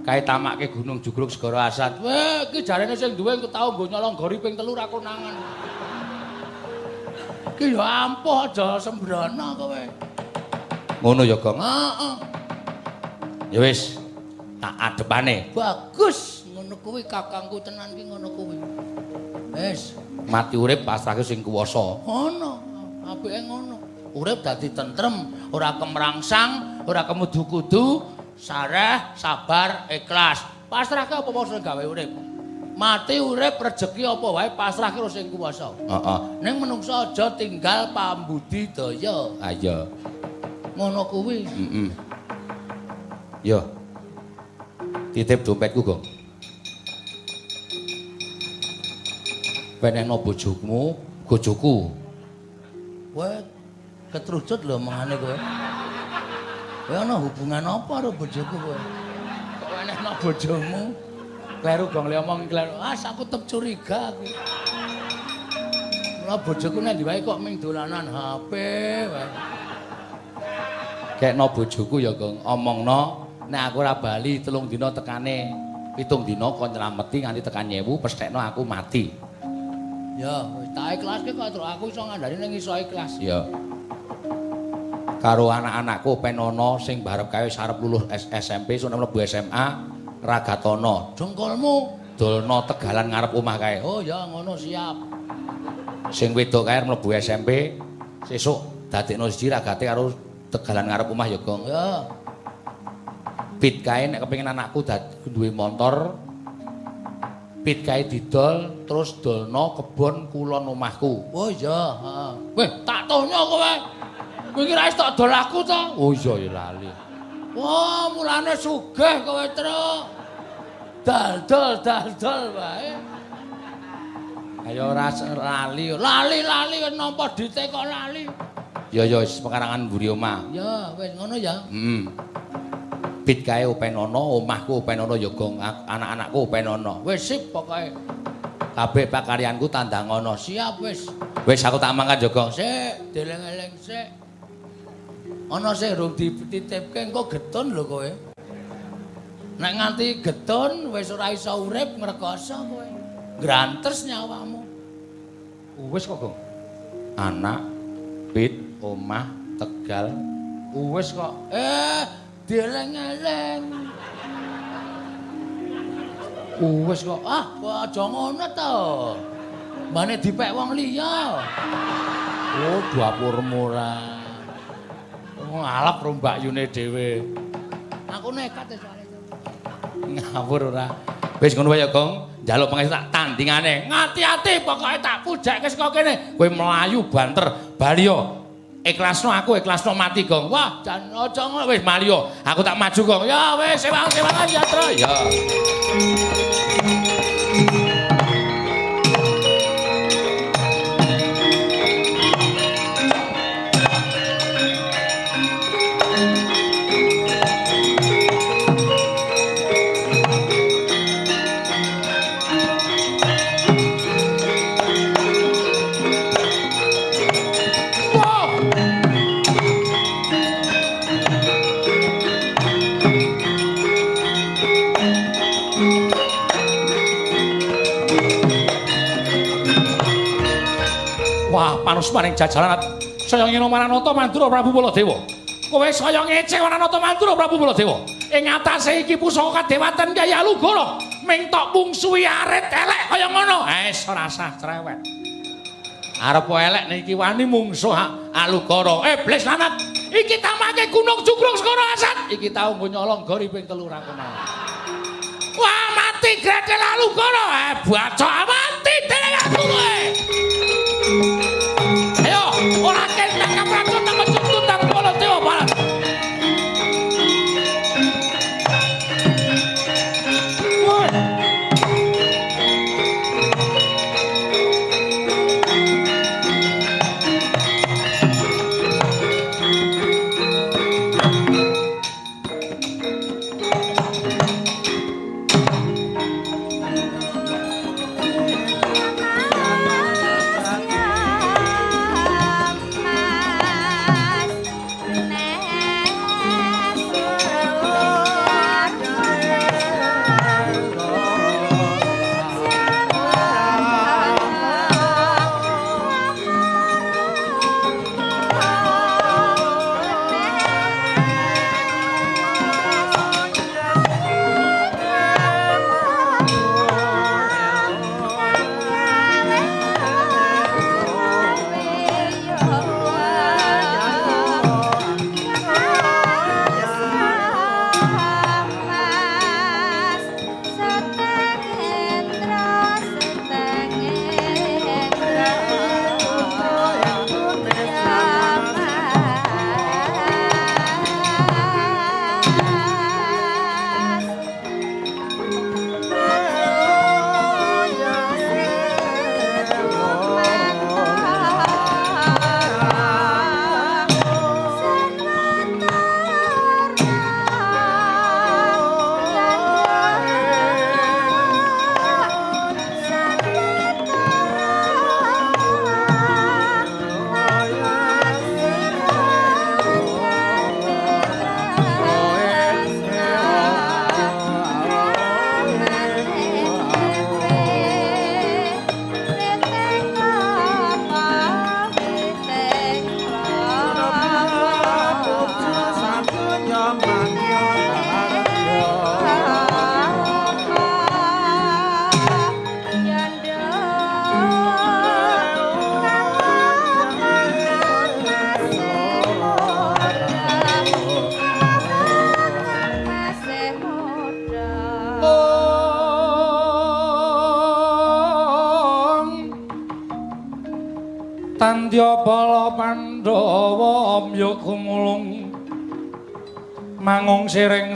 kae tamake Gunung Jugruk Segara Asad. Weh, iki jarene sing duwe engko tau nggo nyolong gori ping telu ra konangan. Iki ya ampuh aja sembrono kowe. Ngono ya, Gong. Heeh. Ya wis, tak adepane. Bagus, ngono kuwi kakangku tenan ki ngono kuwi. Wis, Mati urip pasrahke sing kuwasa. ngono. Apike ngono. Urip dadi tentrem, ora kemrangsang, ora kemudu-kudu, sareh, sabar, ikhlas. Pasrahke apa wae sing gawe urip. Mati urip rejeki apa wae pasrahke karo sing kuwasa. Heeh. Ning menungsa aja tinggal pambudidaya. Ayo. Ngono kuwi. Heeh. Yo. Titip dompetku, Gong. penehno bojomu, bojoku. Kowe ketrucut lho mengane kowe. Kowe ana hubungan apa karo bojoku kowe? Kok enekno bojomu? Kleru gong le omong kleru. Ah, aku tetep curiga aku. Mula bojoku nek diwae kok ming dolanan HP wae. Kekno bojoku ya, Gong. Omongno nek aku ora bali telung dina tekane pitung dina kon nylameti nganti tekan nyewu pesthekno aku mati. Ya, wis tak ikhlaske kok aku iso ngandani ning iso ikhlas. Ya. Karo anak-anakku penono sing barep kae arep lulus SMP sun mlebu SMA Ragatono. Jengkolmu. Dolno tegalan ngarep omah kae. Oh ya ngono siap. Sing wedok kae mlebu SMP sesuk dadekno siji ragate karo tegalan ngarep omah ya, Gong. Ya. Pit kae nek kepengin anakku duwe motor pit kae didol terus dolno kebon kulon omahku. Oh iya, heeh. Weh, tak tohnya kowe. Kowe kira wis tak dol aku to? Oh iya ya lali. Wah, mulane sugih kowe, Truk. Dal-dol, dal-dol wae. Ayo ora lali. Lali-lali wis nampa dite kok lali. Ya ya wis pekarangan mburi omah. Ya, wis ngono ya. Heeh. Pit kae openono, omahku openono ya gong ak- anak-anakku openono. Wis sip pokoke. Kabeh pakaryanku tandangono. Siap wis. Wis aku tak mangkat ya gong. Sik, deleng-eleng sik. Ana sing rung dititipke engko getun lho kowe. Nek nganti getun wis ora iso urip ngrekoso kowe. Grantes nyawamu. Wis kok gong. Anak, pit, omah, tegal. Wis kok. Eh, deleng-eleng. Wis kok. Ah, kok aja ngono to. Mane dipek wong liya. Oh, dapurmu ora. Oh, ngalap rombak yune dhewe. Aku nekat ya soalnya. Ngawur ora. Wis ngono wae ya, Gong. Njaluk pengesi tak tandingane. Ngati-ati pokoke tak pujakke saka kene. Kowe mlayu banter bali yo. Ikhlasno aku, ikhlasno mati, Gong. Wah, Jan aja ngono wis mali yo. Aku tak maju, Gong. Ya wis, sewang-sewangan ya, Tro. Ya. Panus maring jajalan saya ngino Maranata Mandura Prabu Baladewa. Kowe saya ngece Maranata Mandura Prabu Baladewa. Ing atase iki pusaka kadewatan Kyai Alugara, ming tok mungsuhi arit elek kaya ngono. Wis ora sah cerewet. Arep elek niki wani mungsuh Alugara. Eh, bles lanat. Iki tamake Gunung Jugrung Skara Asat. Iki tau nggo nyolong gori ping 3 ra. Wah, mati gretel Alugara. Eh, bacok mati dene aku kowe. Ayo, ora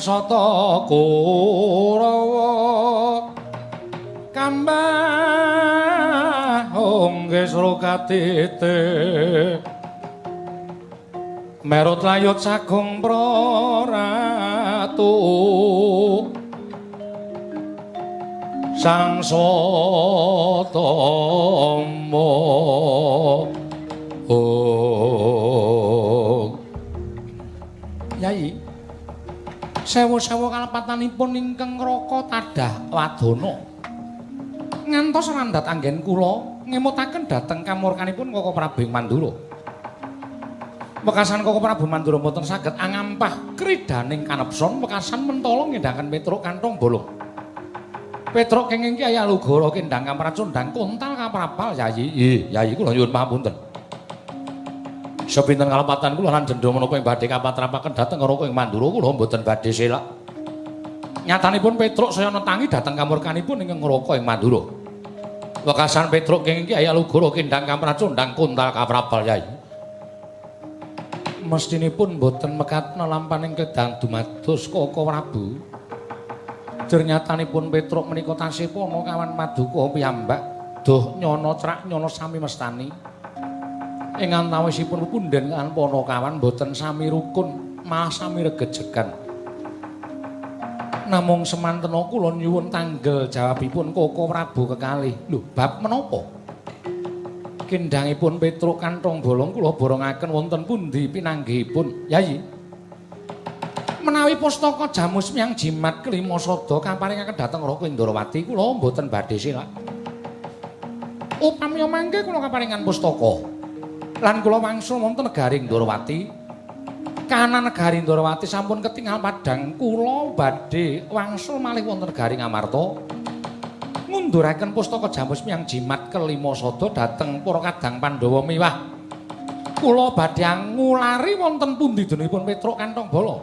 sata Kurawa kambah ongge srokatite merut layut sagung praratu. Sang sotomo oh sewu-sewu kalepatanipun ingkang raka tadah wadana ngantos randhat anggen kula ngemutaken dhateng kamurkanipun Koko Prabu Mandura. Wekasan Koko Prabu Mandura mboten saged angampah kridaning kanepson wekasan mentala ngendhangaken Petruk kantong bolong Petruk kenging Kyai Alugara kendhang kamracundang kontal kaprapal Yayi Yayi kula nyuwun pangapunten Sepinten kalepatan kula lan jendha menapa ing badhe kapatrapaken dhateng karo ing Mandura kula mboten badhe selak. Nyatanipun Petruk saya netangi dhateng kamurkanipun ing ngroko ing Mandura. Wekasan Petruk kenging Kyai Alugara kendang kamracundang kuntal kaprabal yai. Mestinipun mboten mekatna lampaning kedang dumados Koko Prabu. Jernyatanipun Petruk menika tasih pono kawan Maduka piyambak doh nyono crak nyono sami mestani. Ing antawisipun punden kan Ponokawan boten sami rukun malah sami regejegan. Namung semantena kula nyuwun tanggel jawabipun Koko Prabu kekalih. Lho bab menapa? Kendangipun Petruk kantong bolong kula borongaken wonten pundi pinanggihipun? Yayi menawi pustaka jamus miyang jimat kelima sada kaparingaken dhateng Raka Indrawati kula mboten badhe silak upami mangke kula kaparingan pustaka lan kula wangsul wonten negari Ndorowati. Kahanan negari Ndorowati sampun ketingal padhang kula badhe wangsul malih wonten negari Ngamarta. Ngunduraken pustaka jamus miyang jimat kelima sada dhateng para kadang Pandhawa miwah. Kula badhe ngulari wonten pundi denipun Petruk Kantong Bala.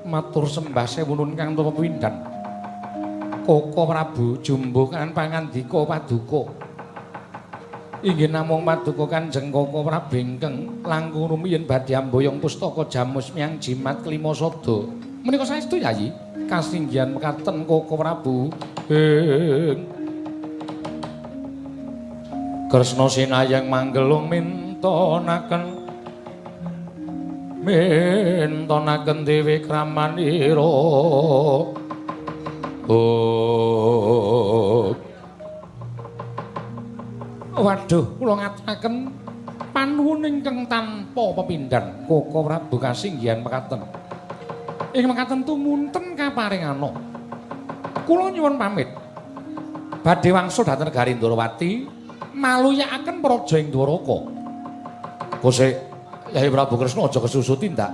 Matur sembah sewunun kang tuwa windan. Koko Prabu jumbuh kan pangandika paduka. Inggih namung maduka Kanjeng Koko Prabengkeng langkung rumiyin badhe amboyong pustaka jamus miyang jimat kelima sada. Menika saestu Yayi, kasinggihan mekaten Koko Prabu. Kresna sinayang manggelung mintonaken mintonaken dewe kramanira. Oh. Waduh, kula ngaturaken panuwun ingkang tanpa pepindhan Koko Prabu kasinggihan mekaten. Ing mekaten tumunten kaparingana. Kula nyuwun pamit. Badhe wangsul dhateng negari Ndrawati maluyakaken praja ing Dwaraka. Kose Yai Prabu Kresna aja kesusuti ndak.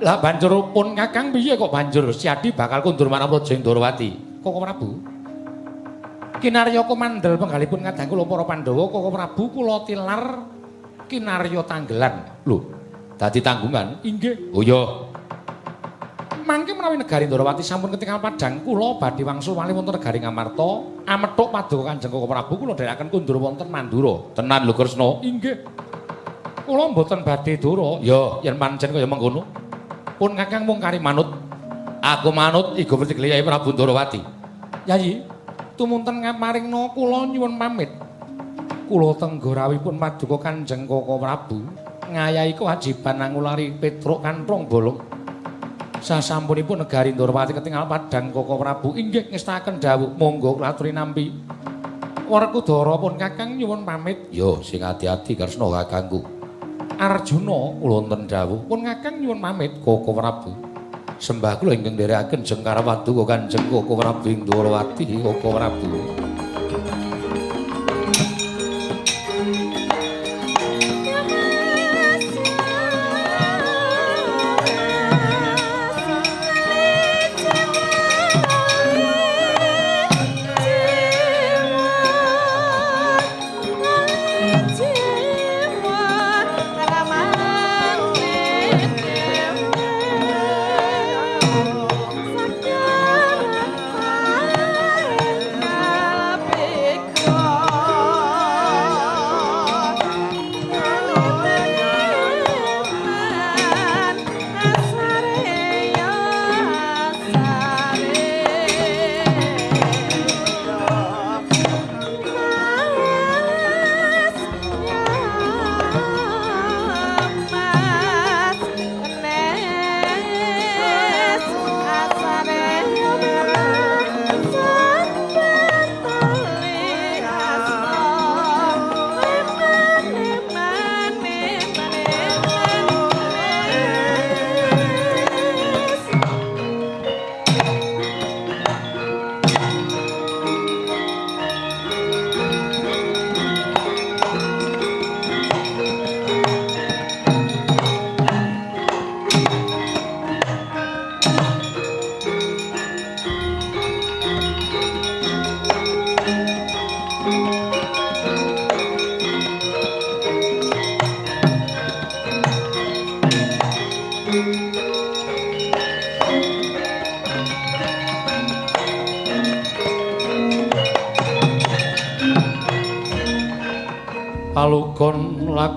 Lah banjur pun Kakang piye kok banjur Siadi bakal kundur marang praja ing Ndrawati? Koko Prabu. Kinarya komandel penggalipun kadang kula para Pandhawa Koko Prabu kula tilar kinarya tanggelan. Lho, dadi tanggungan? Inggih. Oh iya. Mangke menawi negari Ndrawati sampun ketingal padhang kula badhe wangsul malih wonten negari Ngamarta, amethuk paduka Kanjeng Koko Prabu kula dherekaken kundur wonten Mandura. Tenan lho Kresna. Inggih. Kula mboten badhe dura. Ya, yen pancen kaya mengkono. Pun Kakang mung kari manut. Aku manut Iga Putri Kyai Prabu Ndrawati. Yayi, tumunten ngamaringna kula nyuwun pamit. Kula tenggorawipun paduka Kanjeng Koko Prabu ngayahi kewajiban nangulari Petruk Kantrong Bolong. Sasampunipun negari Ndorowati ketingal padhang Koko Prabu inggih ngestaken dawuh monggo kula aturi nampi. Werkudara pun Kakang nyuwun pamit. Yo sing ati-ati Kresna kakangku. Arjuna kula wonten dawuh pun Kakang nyuwun pamit Koko Prabu. Sembah kula ingkang nderekaken Jengkara Paduka Kanjeng Koko Prabu Indrawati Koko Prabu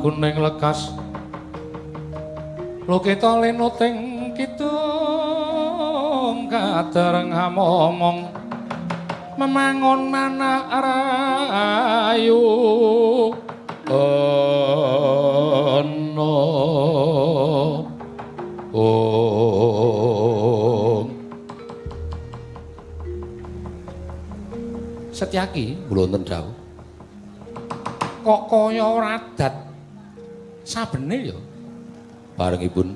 laguning lekas. Lokita lenuting kidung kadereng ngomong memangon mana rayu ono oh Setyaki wonten dawuh kok kaya radat sabene ya. Barengipun.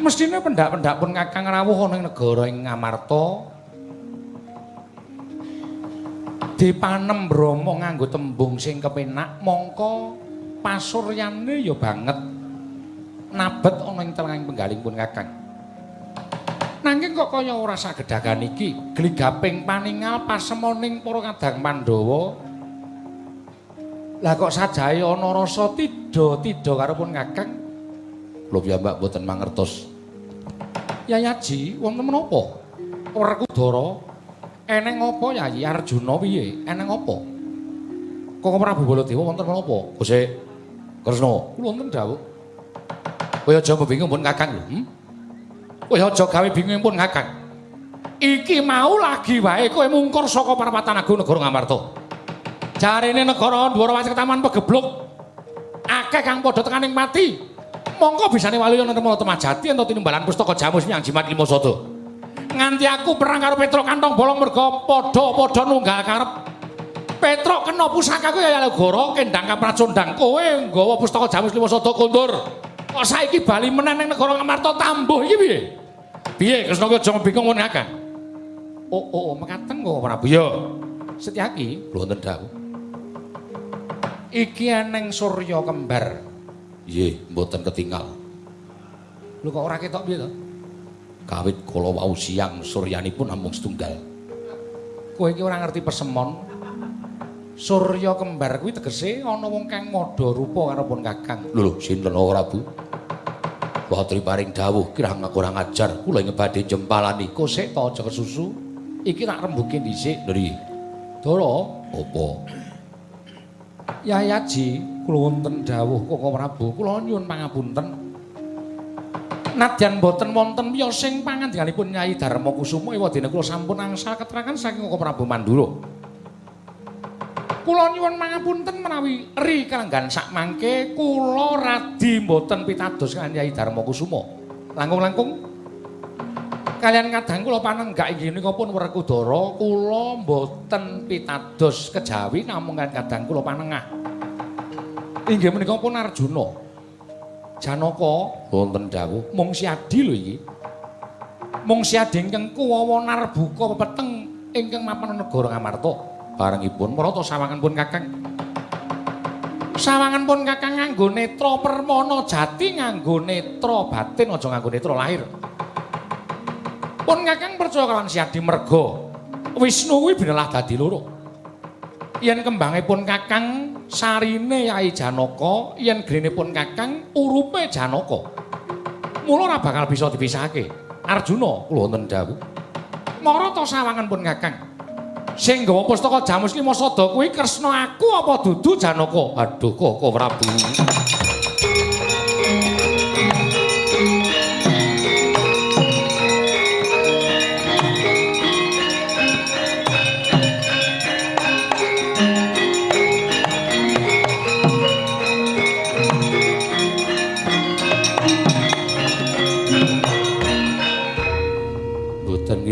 Mestine pendak-pendak pun kakang rawuh ana ing negara ing Ngamarta dipanem Brama nganggo tembung sing kepenak mongko pasuryane ya banget nabet ana ing telenging penggaling pun kakang nanging kok kaya ora sagedagan iki gligaping paningal pasemoning para kadang Pandhawa Lah kok sajae ana rasa tida-tida karo pun Kakang? Kula piyambak boten mangertos. Yayaji, wonten menapa? Werkudara eneng apa Yayi Arjuna piye? Eneng apa? Kok Prabu Baladewa wonten menapa? Gusti Kresna, kula wonten dawuh. Kowe aja bingung pun Kakang lho. Hmm? Kowe aja gawe bingung pun Kakang. Iki mau lagi wae kowe mungkur saka Parapatan Agung Negara Ngamarta. Jarene negara Ndwara Wacik Taman pegebluk. Akeh kang padha tekaning mati. Mongko bisane wali ana nemu temajati ento tinimbalan pustaka jamus nyang jimat limo sodo. Nganti aku perang karo Petro kantong bolong merga padha-padha nunggal karep. Petro kena pusakaku ya Yalegara kendang kapracondang kowe nggawa pustaka jamus limo sodo kondur. Kok saiki bali meneh ning negara Ngamarta tambuh iki piye? Piye Kresna aja bingung ngono akeh. Oh oh, oh mekaten kok Prabu ya. Setyaki, lho wonten dawuh. Iki eneng surya kembar. Nggih, mboten ketinggal. Lho kok ora ketok piye to? Kawit kala wau siang suryanipun namung setunggal. Kowe iki ora ngerti pesemon. Surya kembar kuwi tegese ana wong kang madha rupa karo pun Kakang. Lho sinten ora Bu? Patri paring dawuh kirang ora ngajar, kula ing badhe jempalani. Kosek to aja kesusu. Iki tak rembuke dhisik. Lho. Dara, apa? Yayaji, kula wonten dawuh Koko Prabu, kula nyuwun pangapunten. Nadyan boten wonten wiyosing pangandikaipun Nyai Darma Kusuma ewadene kula sampun angsal keterangan saking Koko Prabu Mandura. Kula nyuwun pangapunten menawi ri kalenggan sak mangke kula radi boten pitados kaliyan Nyai Darma Kusuma. Langkung-langkung kalian kadang kula panenggak inggih menika pun Werkudara kula mboten pitados kejawi namung kadang kula panengah inggih menika pun Arjuna. Janaka wonten dawuh. mung siadi lho iki. Mung siadi ingkang kuwawa narbuka pepeteng ingkang mapan negara Ngamarta. Barengipun. Marata sawangan pun Kakang. Sawangan pun Kakang nganggo netra permana jati nganggo netra batin aja nganggo netra lahir pun kakang percaya kawan siadi mergo Wisnu kuwi benelah dadi loro. Yen kembangipun kakang sarine Yai Janaka yen grenipun kakang urupe Janaka. Mula ora bakal bisa dipisahake. Arjuna kula wonten dawuh. Marata sawangan pun kakang sing gawa pustaka Jamus Lima Sada kuwi Kresna aku apa dudu Janaka? Aduh kok Prabu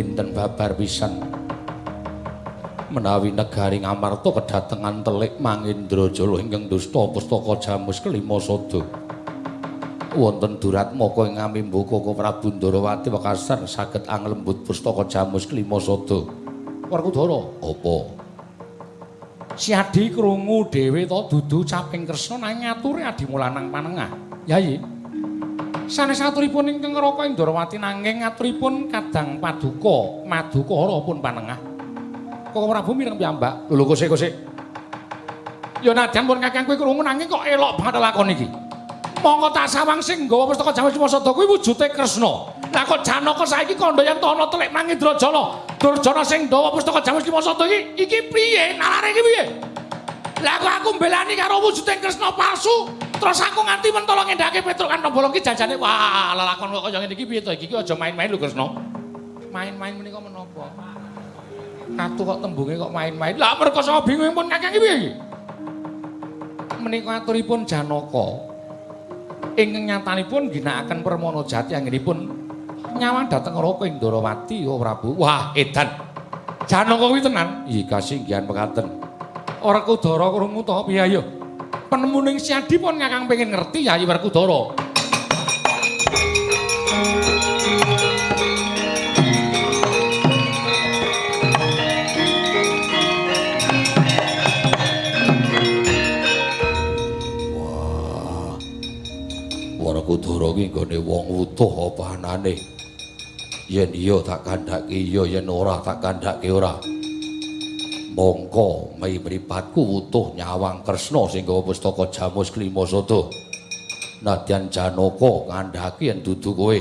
nginten babar pisan? Menawi negari Ngamarta kedatengan telik Mangindrajala ingkang dusta pustaka Jamus kelima sada. Wonten durat moko ing ngamimbu Koko Prabu Ndarawati wekasan saged anglembut pustaka Jamus kelima sada. Werkudara apa? Siadi krungu dhewe to dudu caping Kresna nang ngature adimulanang panengah. Yayi sanes aturipun ingkang ngraka Indrawati nanging aturipun kadang paduka madukara pun panengah. Koko Prabu mireng piyambak? Lho kosek-kosek ya nadyan pun kakang kowe krungu nanging kok elok banget lakon iki. Mongko tak sawang sing nggawa pustaka Jamus Masada kuwi wujude Kresna. Lah kok Janaka saiki kandha yen ana telik nang Indrajala Durjana sing nggawa pustaka Jamus Masada iki iki piye? Nalare iki piye Lah kok aku mbelani karo wujuding Kresna palsu, terus aku nganti mentolo ngendhake Petruk kan bolong ki janjane wah lelakon kok kaya ngene iki piye to iki ki aja main-main lho Kresna. Main-main menika menapa? Katu kok tembunge kok main-main. Lah mergo sapa bingung pun Kakang iki piye iki? Menika aturipun Janaka. Ing nyatanipun ginakaken Permana Jati anggenipun nyawang dhateng Raka ing oh Prabu. Wah, edan. Janaka kuwi tenan. Iya, kasinggihan pekaten. Ora Kudara krungu to piye ayo? Penemuning Siadi pun Kakang pengen ngerti ya Werkudara. Werkudara ki nggone wong utuh apa anane? Yen iya tak kandhake iya, yen ora tak kandhake ora. Mongko mai mripatku utuh nyawang Kresna sing gawa pustaka Jamus Klimasada. Nadyan Janaka kandhake yen dudu kowe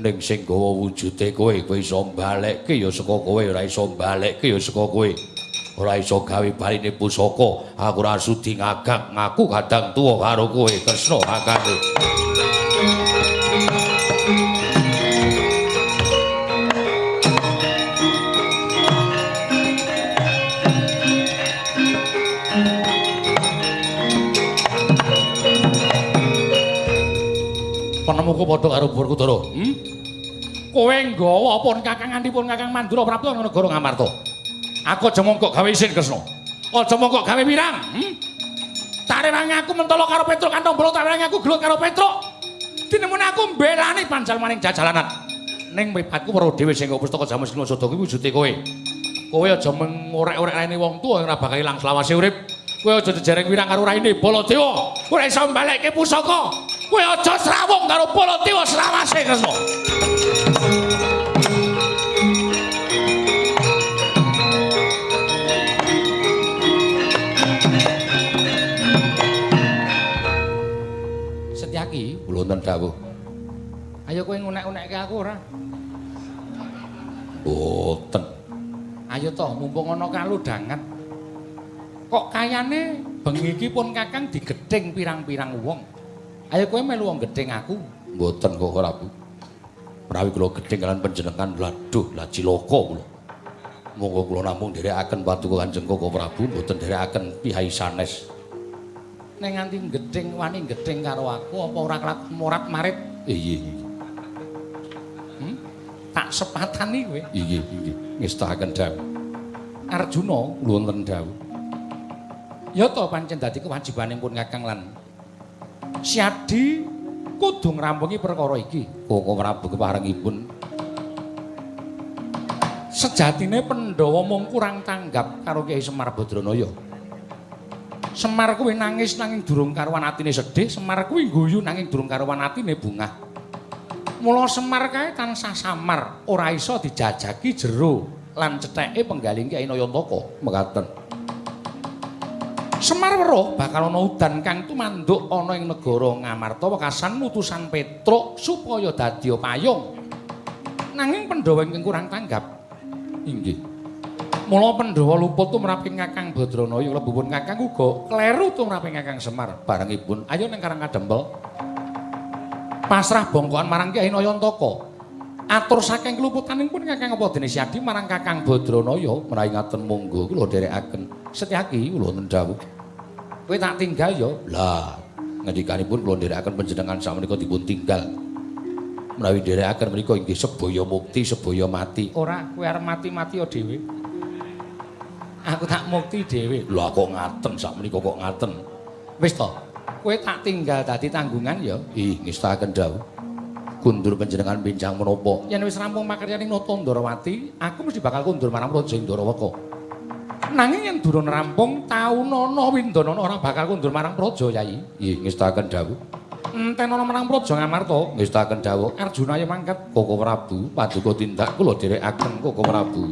ning sing gawa wujude kowe kowe iso mbalekke ya saka kowe ora iso mbalekke ya saka kowe. Ora iso gawe baline pusaka. Aku ora sudi ngagak ngaku kadang tuwa karo kowe Kresna kakangku. Penemuku padha karo Werkudara. Hmm? Kowe nggawa pun Kakang ngantipun Kakang Mandura Prabu ing negara Ngamarta. Aku aja mongkok gawe isin Kresna. Aja mongkok gawe wirang. Hmm? Tarewangi aku mentolo karo Petruk kantong bolo tarewangi aku gelut karo Petruk. Dinemune aku mbelani panjal maning jajalanan. Ning mripatku weruh dhewe sing pustaka Jamus Klimasada kuwi wujude kowe. Kowe aja mengorek-orek raine wong tuwa ora bakal ilang selawase urip. Kowe aja jejereng wirang karo raine Baladewa. Ora iso mbalekke pusaka. Kowe aja srawung karo Baladewa selawase Kresna. Setyaki, wonten dawuh. Ayo kowe ngunek-unekke aku ora? Mboten. Ayo to, mumpung ana kaludangan. Kok kayane bengi iki pun Kakang digedhing pirang-pirang wong. Ayo kowe melu wong gedhing aku. Mboten kok ora, Bu. Menawi kula gedhing kalian panjenengan laduh la cilaka kula. Monggo kula namung nderekaken paduka Kanjeng Koko Prabu, mboten nderekaken pihai sanes. Ning nganti gedhing wani gedhing karo aku apa ora kelak morat marit? Iya, iya. Hmm? Tak sepatani kowe. Iya, iya. Ngestahaken dawuh. Arjuna wonten dawuh. Ya to pancen dadi kewajibanipun Kakang lan Siadi kudu ngrampungi perkara iki. Koko Prabu keparengipun sejatine Pandhawa mung kurang tanggap karo Kyai Semar Badranaya. Semar kuwi nangis nanging durung karuan atine sedih, Semar kuwi guyu nanging durung karuan atine bungah. Mula Semar kae tansah samar, ora iso dijajaki jero lan cetheke penggaling Kyai Nayantaka. Mekaten. Semar weruh bakal ana udan kang tumanduk ana ing negara Ngamarta wekasan mutusan Petruk supaya dadi payung. Nanging Pandhawa ingkang kurang tanggap. Inggih. Mula Pandhawa luput tumraping Kakang Badranaya lebupun Kakang uga kleru tumraping Kakang Semar barengipun ayo ning Karang Kadempel. Pasrah bongkoan marang Kyai Nayantaka. Atur saking keluputaning pun Kakang apa dene Siadi marang Kakang Badranaya menawi ngaten monggo kula dherekaken. Setyaki kula nendhawuh. Kowe tak tinggal ya. Lah, ngendikanipun kula nderekaken panjenengan sakmenika dipun tinggal. Menawi nderekaken menika inggih sebaya mukti, sebaya mati. Ora, kowe arep mati-mati ya dhewe. Aku tak mukti dhewe. Lah kok ngaten sakmenika kok ngaten. Wis to. Kowe tak tinggal dadi tanggungan ya. Ih, ngestahaken dawuh. Kundur panjenengan pinjang menapa? Yen wis rampung makaryaning Nata Ndarawati, aku mesti bakal kundur marang Raja Ndarawaka. Nanging yen durung rampung taunana Windanana ora bakal kundur marang praja Yai. Nggih, ngestahaken dawuh. Enten ana marang praja Ngamarta, ngestahaken dawuh. Arjuna ya mangkat Koko Prabu, paduka tindak kula dherekaken Koko Prabu.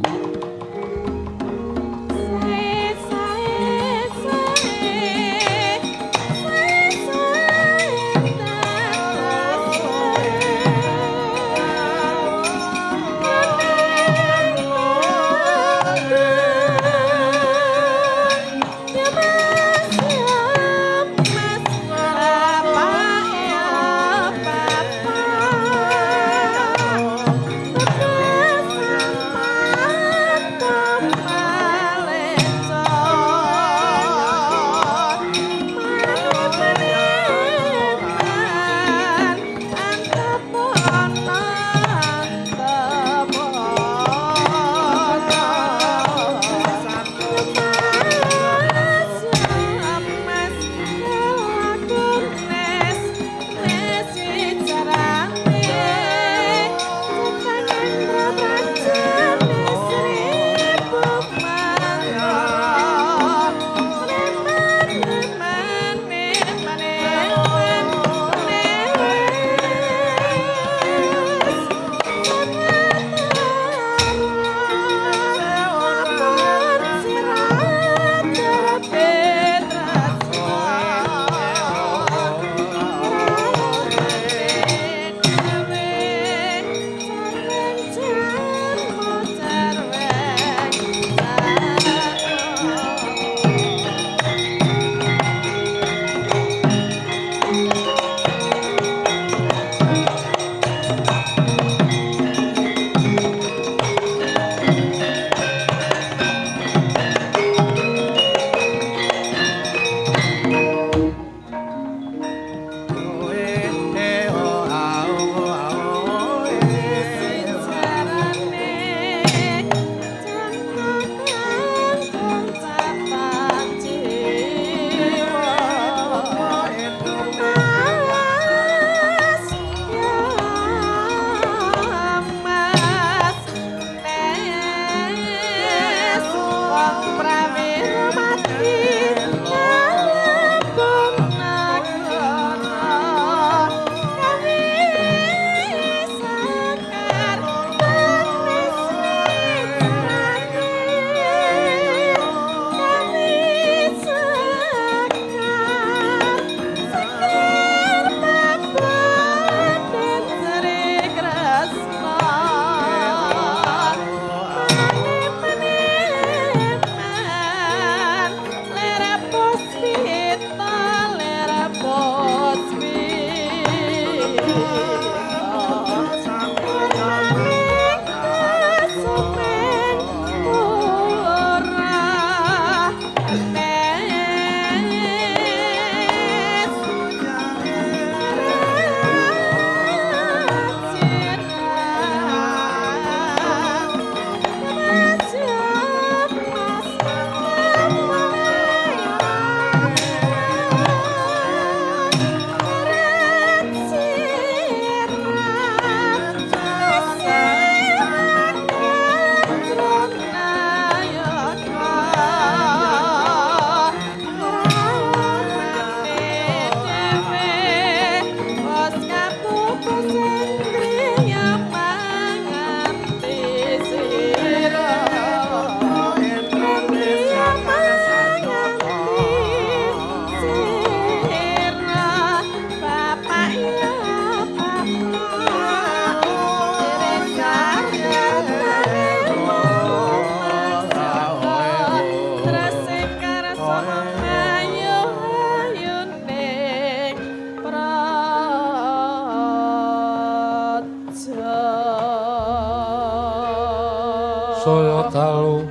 Saya dalu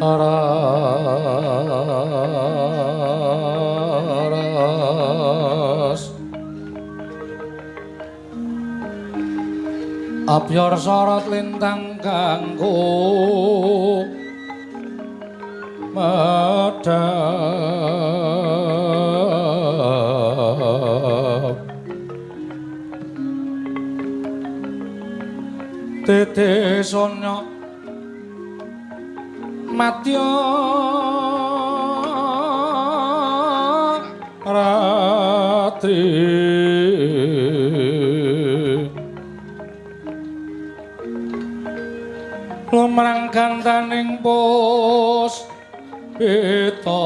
aras. Apyor sorot lintang kanggo medhap Tete sonya matya ratri. Lumrang gantaning pos peta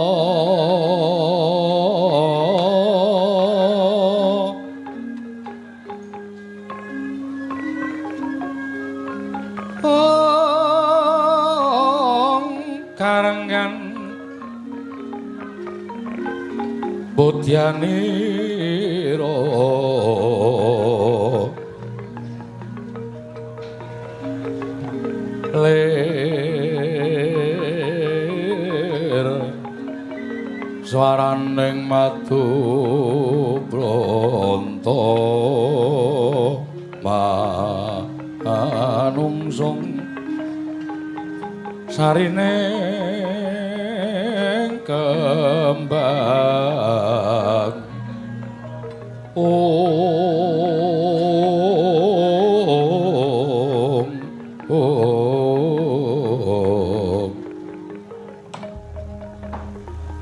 Budyaniro lir swaraning madu bronto manungsung sarine kembang om. Om.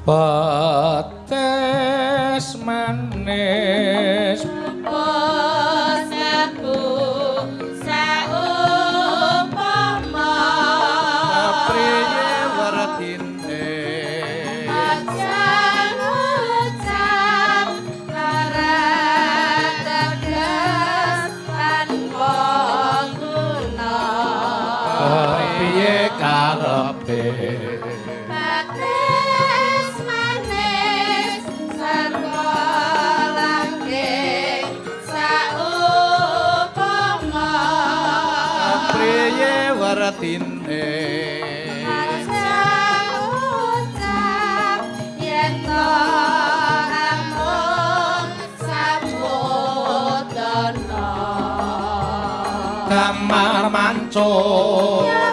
Pates 中。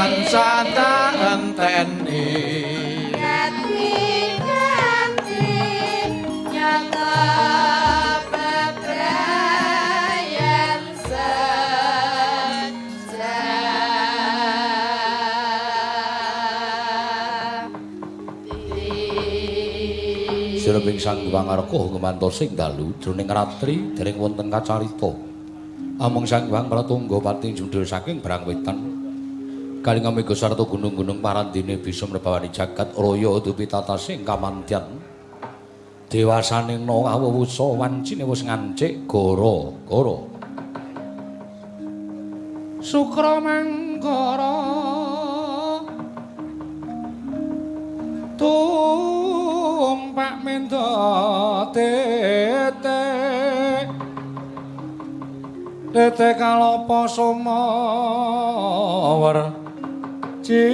Tansah tak enteni nyata bebrayan Sireping sang Hyang Arka ngemantos sing dalu jroning ratri dereng wonten kacarita. Amung sang Hyang Pratangga pati jundul saking barang wetan. Amiga sarta gunung-gunung parandine bisa mrebawani jagat raya dupi tatasing kamantyan. Dewasaning no awuwusa wancine wis ngancik gara-gara. Sukra manggara tumpak mendo tete tete kalopo sumawar cita.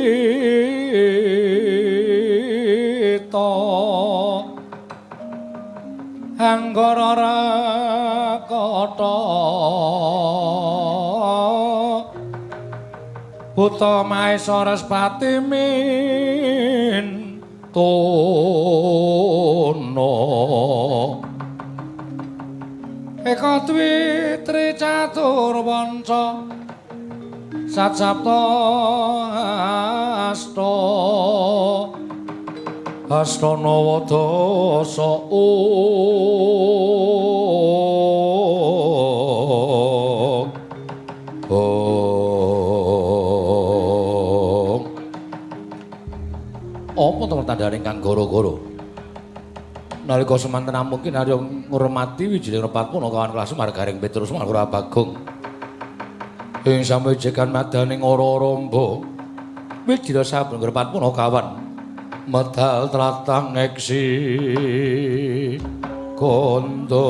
Anggara rakata. Buta Maesara Spati min tono. Eka dwi tri catur wanca sacapta asta. Astana wadasa apa to tandane kang gara-gara nalika semanten mungkin arya ngurmati wijining repatpun kawan kelas margaring Petrus Malura Bagong ing samejekan madaning ora-ramba wijira saben repatpun kawan. Medal tlatang eksi kondo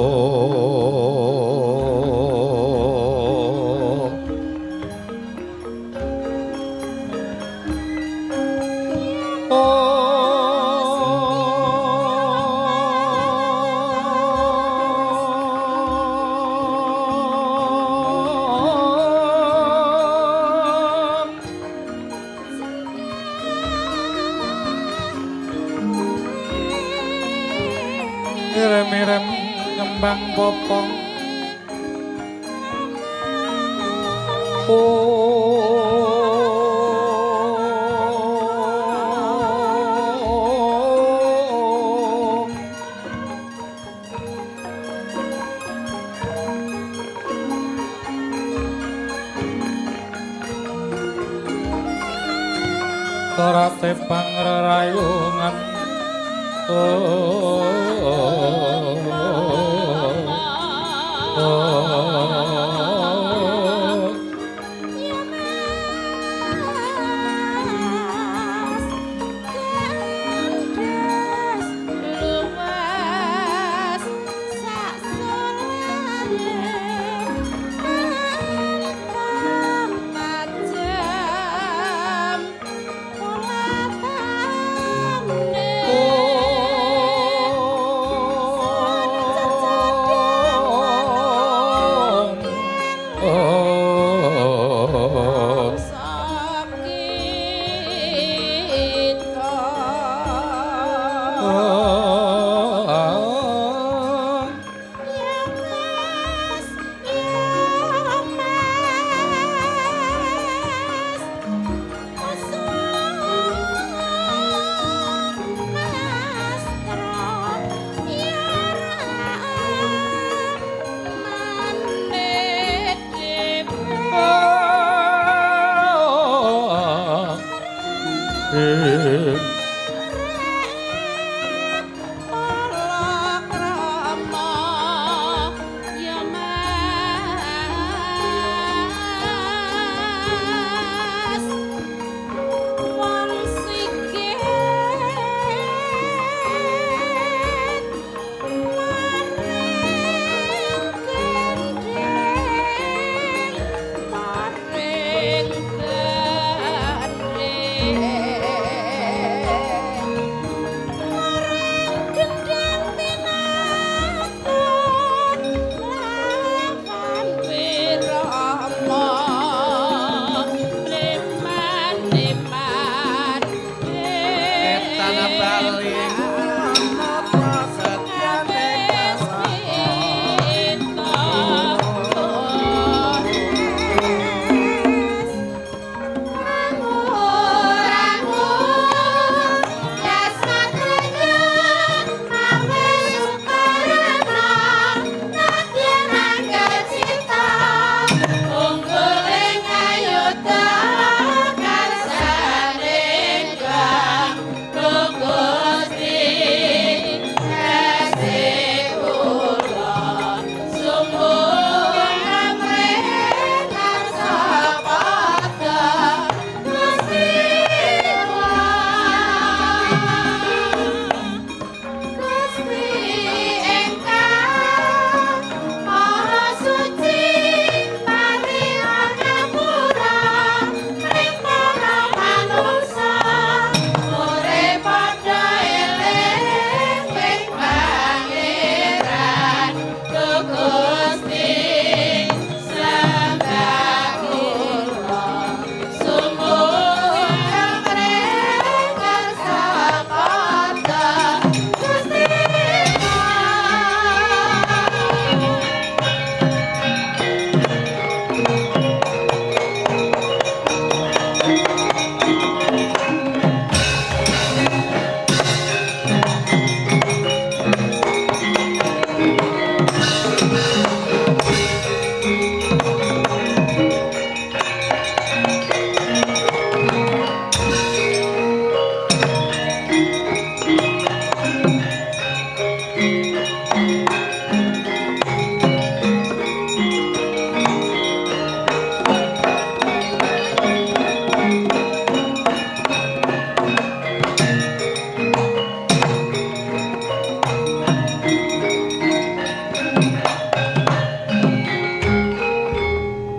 kembang popong Oh Karate pangrayungan Oh, oh,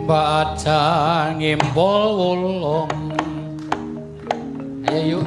bacang ngimpol wulung. Ayo yuk.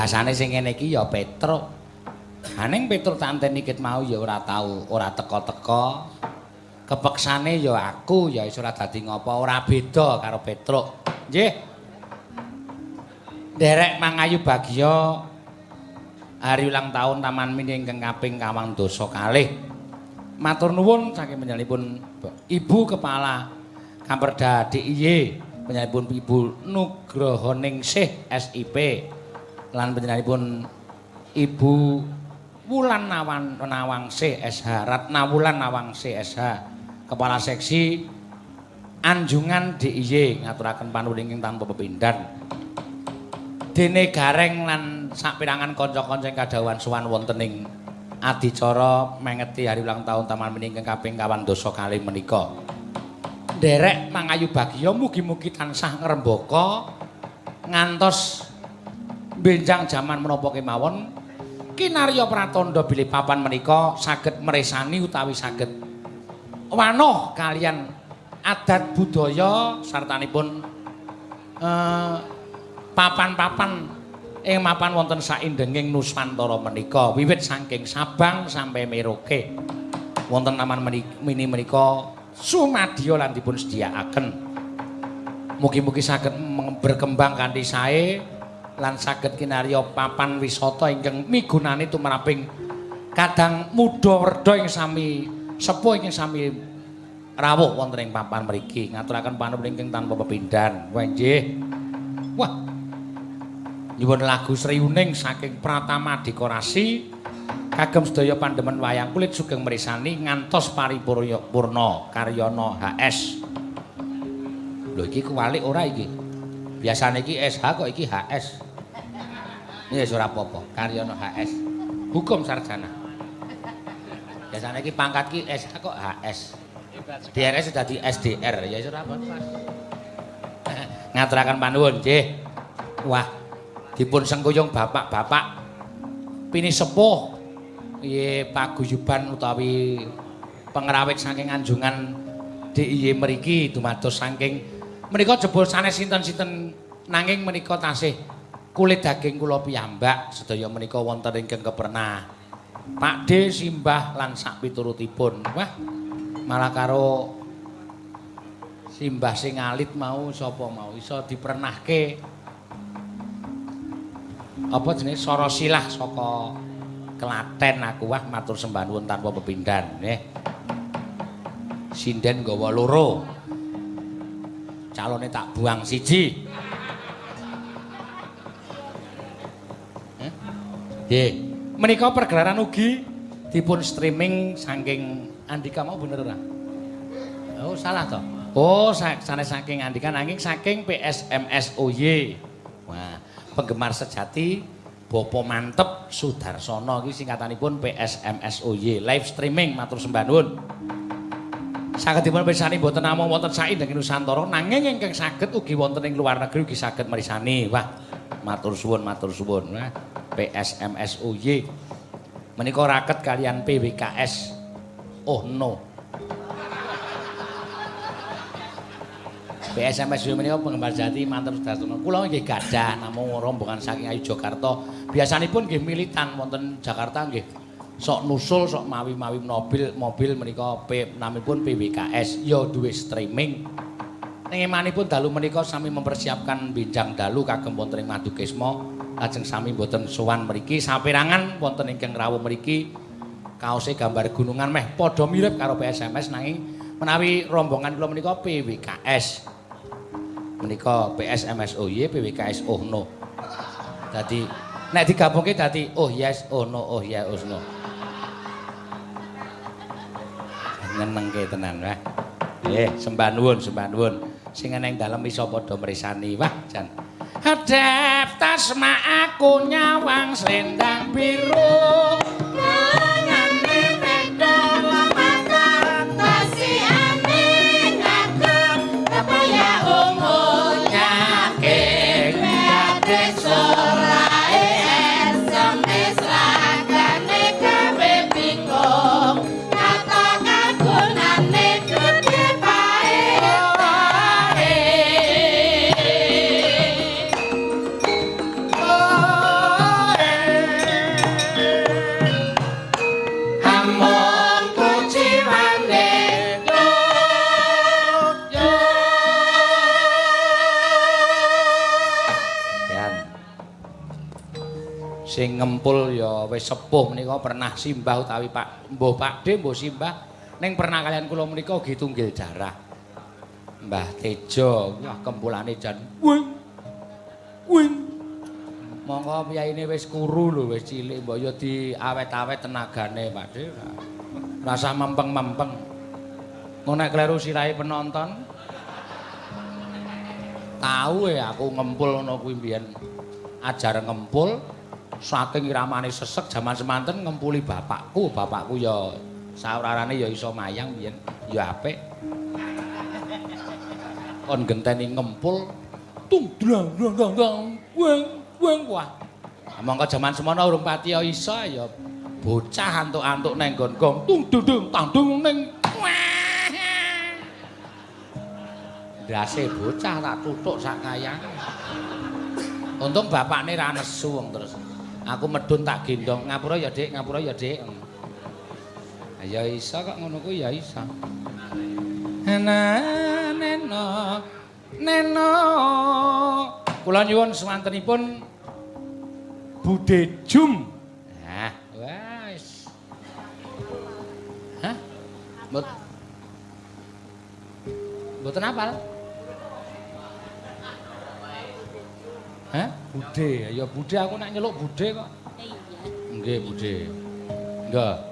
Biasane sing ngene iki ya Petruk. Aning Petruk tanten ikit mau ya ora tau, ora teko-teko. Kepeksane ya aku ya iso ora dadi ngopo, ora beda karo Petruk. Nggih. Derek Mangayu Bagya hari ulang tahun Taman Mini ingkang kaping kawang dosa kalih. Matur nuwun saking panjenenganipun Ibu Kepala Kamperda DIY panjenenganipun Ibu Nugroho Ningsih SIP lan panjenenganipun Ibu Wulan Nawan Nawangsih SH Ratna Wulan Nawangsih SH Kepala Seksi Anjungan DIY ngaturaken panuwun tanpa pepindhan dene gareng lan sapirangan kanca-kanca ingkang kadhawan sowan wonten ing adicara mengeti hari ulang tahun Taman Mini ingkang kaping kawan dosa kalih menika. Derek Mangayu Bagya mugi-mugi tansah ngrembaka ngantos benjang jaman menapa kemawon kinarya pratandha bilih papan menika saged meresani utawi saged wanoh kalian adat budaya sartanipun eh, papan-papan ing mapan wonten saindenging Nuswantara menika wiwit saking Sabang sampai Merauke. Wonten taman mini menika sumadya lan dipun sediakaken. Mugi-mugi saged berkembang kanthi sae lan saged kinarya papan wisata ingkang migunani tumraping kadang muda werda ing sami sepuh ing sami rawuh wonten ing papan mriki. Ngaturaken panuwun ingkang tanpa pepindhan. Wah. Wah. Nyuwun lagu Sriuning saking Pratama Dekorasi kagem sedaya pandemen wayang kulit sugeng mrisani ngantos paripurna karyana HS. Lho iki kuwalik ora iki? Biasane iki SH kok iki HS. Ya wis ora apa-apa, karyana HS. Hukum sarjana. Biasane iki pangkat ki SH kok HS. DRS dadi SDR, ya wis ora apa-apa. Ngaturaken panuwun, nggih. Wah, dipun sengkuyung bapak-bapak pini sepuh paguyuban utawi pengrawit saking anjungan DIY mriki dumados saking menika jebul sanes sinten-sinten nanging menika tasih kulit daging kula piyambak sedaya menika wonten ingkang kepernah Pak D simbah lan sak piturutipun. Wah malah karo simbah sing alit mau sapa mau? Iso dipernahke. Apa jenenge? Sora silah saka Klaten aku. Wah matur sembah nuwun tanpa pepindhan nggih. Sinden gawa loro calone tak buang siji Nggih. Menika pergelaran ugi dipun streaming saking Andika mau bener ora? Oh, salah toh. Oh, sanes saking Andika nanging saking PSMSOY. Wah, penggemar sejati Bopo Mantep Sudarsono iki singkatanipun PSMSOY. Live streaming matur sembah nuwun. Saged dipun pirsani boten namung wonten saindenging Nusantara nanging ingkang saged ugi wonten ing luar negeri ugi saged mirsani. Wah, matur suwun matur suwun. Wah. PSMSUY menika raket kalian PWKS oh no PSMSUY menika penggemar jati mantar sudartono kula nggih gadah namung rombongan saking Ayu Jakarta biasanipun nggih militan wonten Jakarta nggih sok nusul sok mawi-mawi mobil mobil menika namipun PWKS ya duwe streaming. Ning emanipun dalu menika sami mempersiapkan binjang dalu kagem wonten ing Madukisma lajeng sami boten sowan mriki. Saperangan wonten ingkang rawuh mriki kaose gambar gunungan meh padha mirip karo PSMS nanging menawi rombongan kula menika PWKS menika PSMS oh iya PWKS oh no. Dadi nek digabungke dadi oh yes oh no oh ya oh no nyenengke tenan wah nggih sembah nuwun sembah nuwun. Sing ana ing dalem iso padha mresani wah jan. Hadap tasma aku nyawang selendang biru ngempul ya wis sepuh menika pernah simbah utawi Pak Mbah Pakde Mbah simbah. Ning pernah kalian kula menika ugi tunggil darah. Mbah Tejo wah kempulane jan wing wing. Monggo piyaine wis kuru lho wis cilik mbok ya diawet-awet tenagane Pakde rasa mempeng-mempeng. Ngono kleru sirahe penonton? Tahu ya aku ngempul ngono kuwi mbiyen. Ajar ngempul saking iramane sesek jaman semanten ngempuli bapakku bapakku ya saurarane ya iso mayang biyen ya apik kon genteni ngempul tung drang drang drang weng weng wah mongko jaman semono urung pati iso ya bocah antuk-antuk neng gong tung dung tang dung ning ndase bocah tak tutuk sak kayang. Untung bapakne ra nesu wong terus. Aku medun tak gendong, ngapura ya Dik, ngapura ya Dik. Ya iso kok ngono ku ya iso. Nena neno neno. Kula nyuwun semantenipun Bude Jum. Nah, wis. Hah? Mbot Mboten apal? Hah? Bude, ya bude aku nak nyeluk bude kok. Iya. Nggih, bude. Nggih.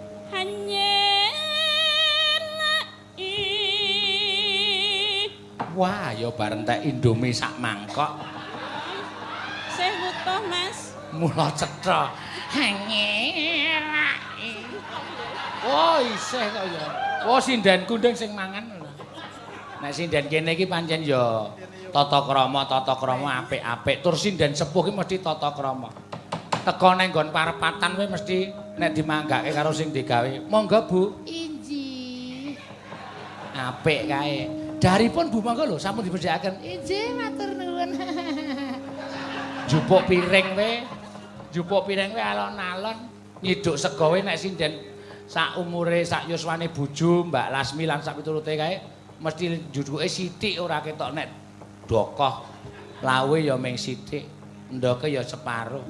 Wah, ya bareng tek Indomie sak mangkok. Sih butuh mas Mula cetha. Hanyelai. Oh, isih kok ya. Oh, sinden kundeng sing mangan. Nek sinden kene iki pancen ya tata krama, tata krama apik-apik. Tur sinden sepuh ki mesti tata krama. Teko nang nggon parepatan kuwi mesti nek dimanggake karo sing digawe. Monggo, Bu. Inji. Apik kae. Daripun Bu monggo lho sampun dipedhakaken. Inji matur nuwun. Jupuk piring we. Jupuk piring we alon-alon. Nyiduk sego we nek sinden sak umure sak yuswane bojo Mbak Lasmi lan sak piturute kae mesti juduke sithik ora ketok nek dokoh. Lawe ya ming sithik, ndoke ya separo.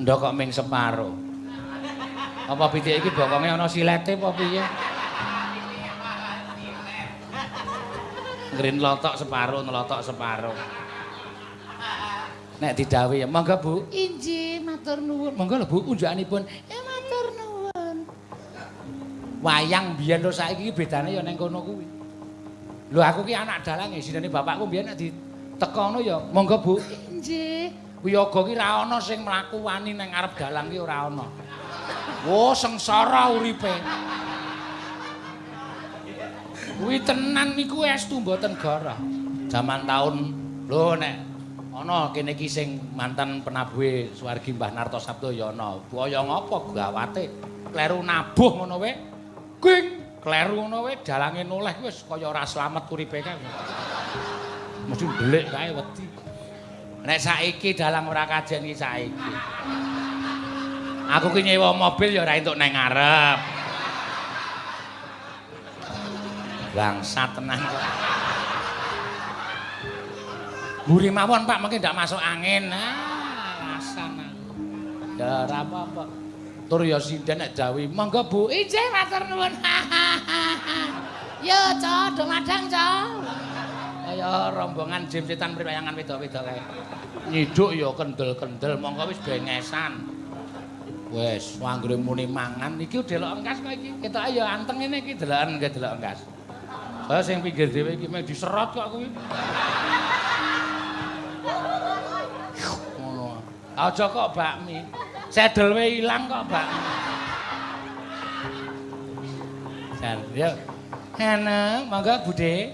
Ndok kok ming separo. Apa pitik iki bokonge ana silete apa piye? Ngrin lotok separo, nelotok separo. Nek didhawuhi ya, monggo Bu. Inji matur nuwun. Monggo lho Bu, unjukanipun. Ya matur nuwun. Wayang biyen lho saiki iki bedane ya ning kono kuwi. Lho aku ki anak dalange, sinane bapakku biyen nek ditekono ya, monggo Bu. Inji. Wiyaga ki ra ana sing mlaku wani ning ngarep dalang ki ora ana. Wo sengsara uripe. Kuwi tenan niku estu mboten goroh. Zaman taun lho nek ana kene iki sing mantan penabuhe Suwargi Mbah Narto Sabdo ya ana. Buaya ngopo gawate? Kleru nabuh ngono wae. King, kleru ngono wae dalange noleh wis kaya ora slamet uripe kae. Mesti ndelik kae wedi. Nek saiki dalang ora kajen iki saiki. Aku ki nyewa mobil ya ora entuk nang ngarep. Bangsat tenan kok. Mburi mawon Pak, mungkin ndak masuk angin. Ah, alasan aku. Ya apa-apa. Tur ya sinden nek jawi, monggo Bu. Inji matur nuwun. Yo, Cok, do madang, Cok. Kaya rombongan jim setan priwayangan wedok-wedok kae. Nyiduk ya kendel-kendel, monggo wis bengesan. Wes, anggere muni mangan iki delok engkas kok iki. Ketok ya anteng ngene iki deloken nggih delok engkas. Saya sing pinggir dhewe iki mek diserot kok kuwi. Aja kok bakmi. Sedel we ilang kok bakmi. Jan, yo. Ana, monggo Bude.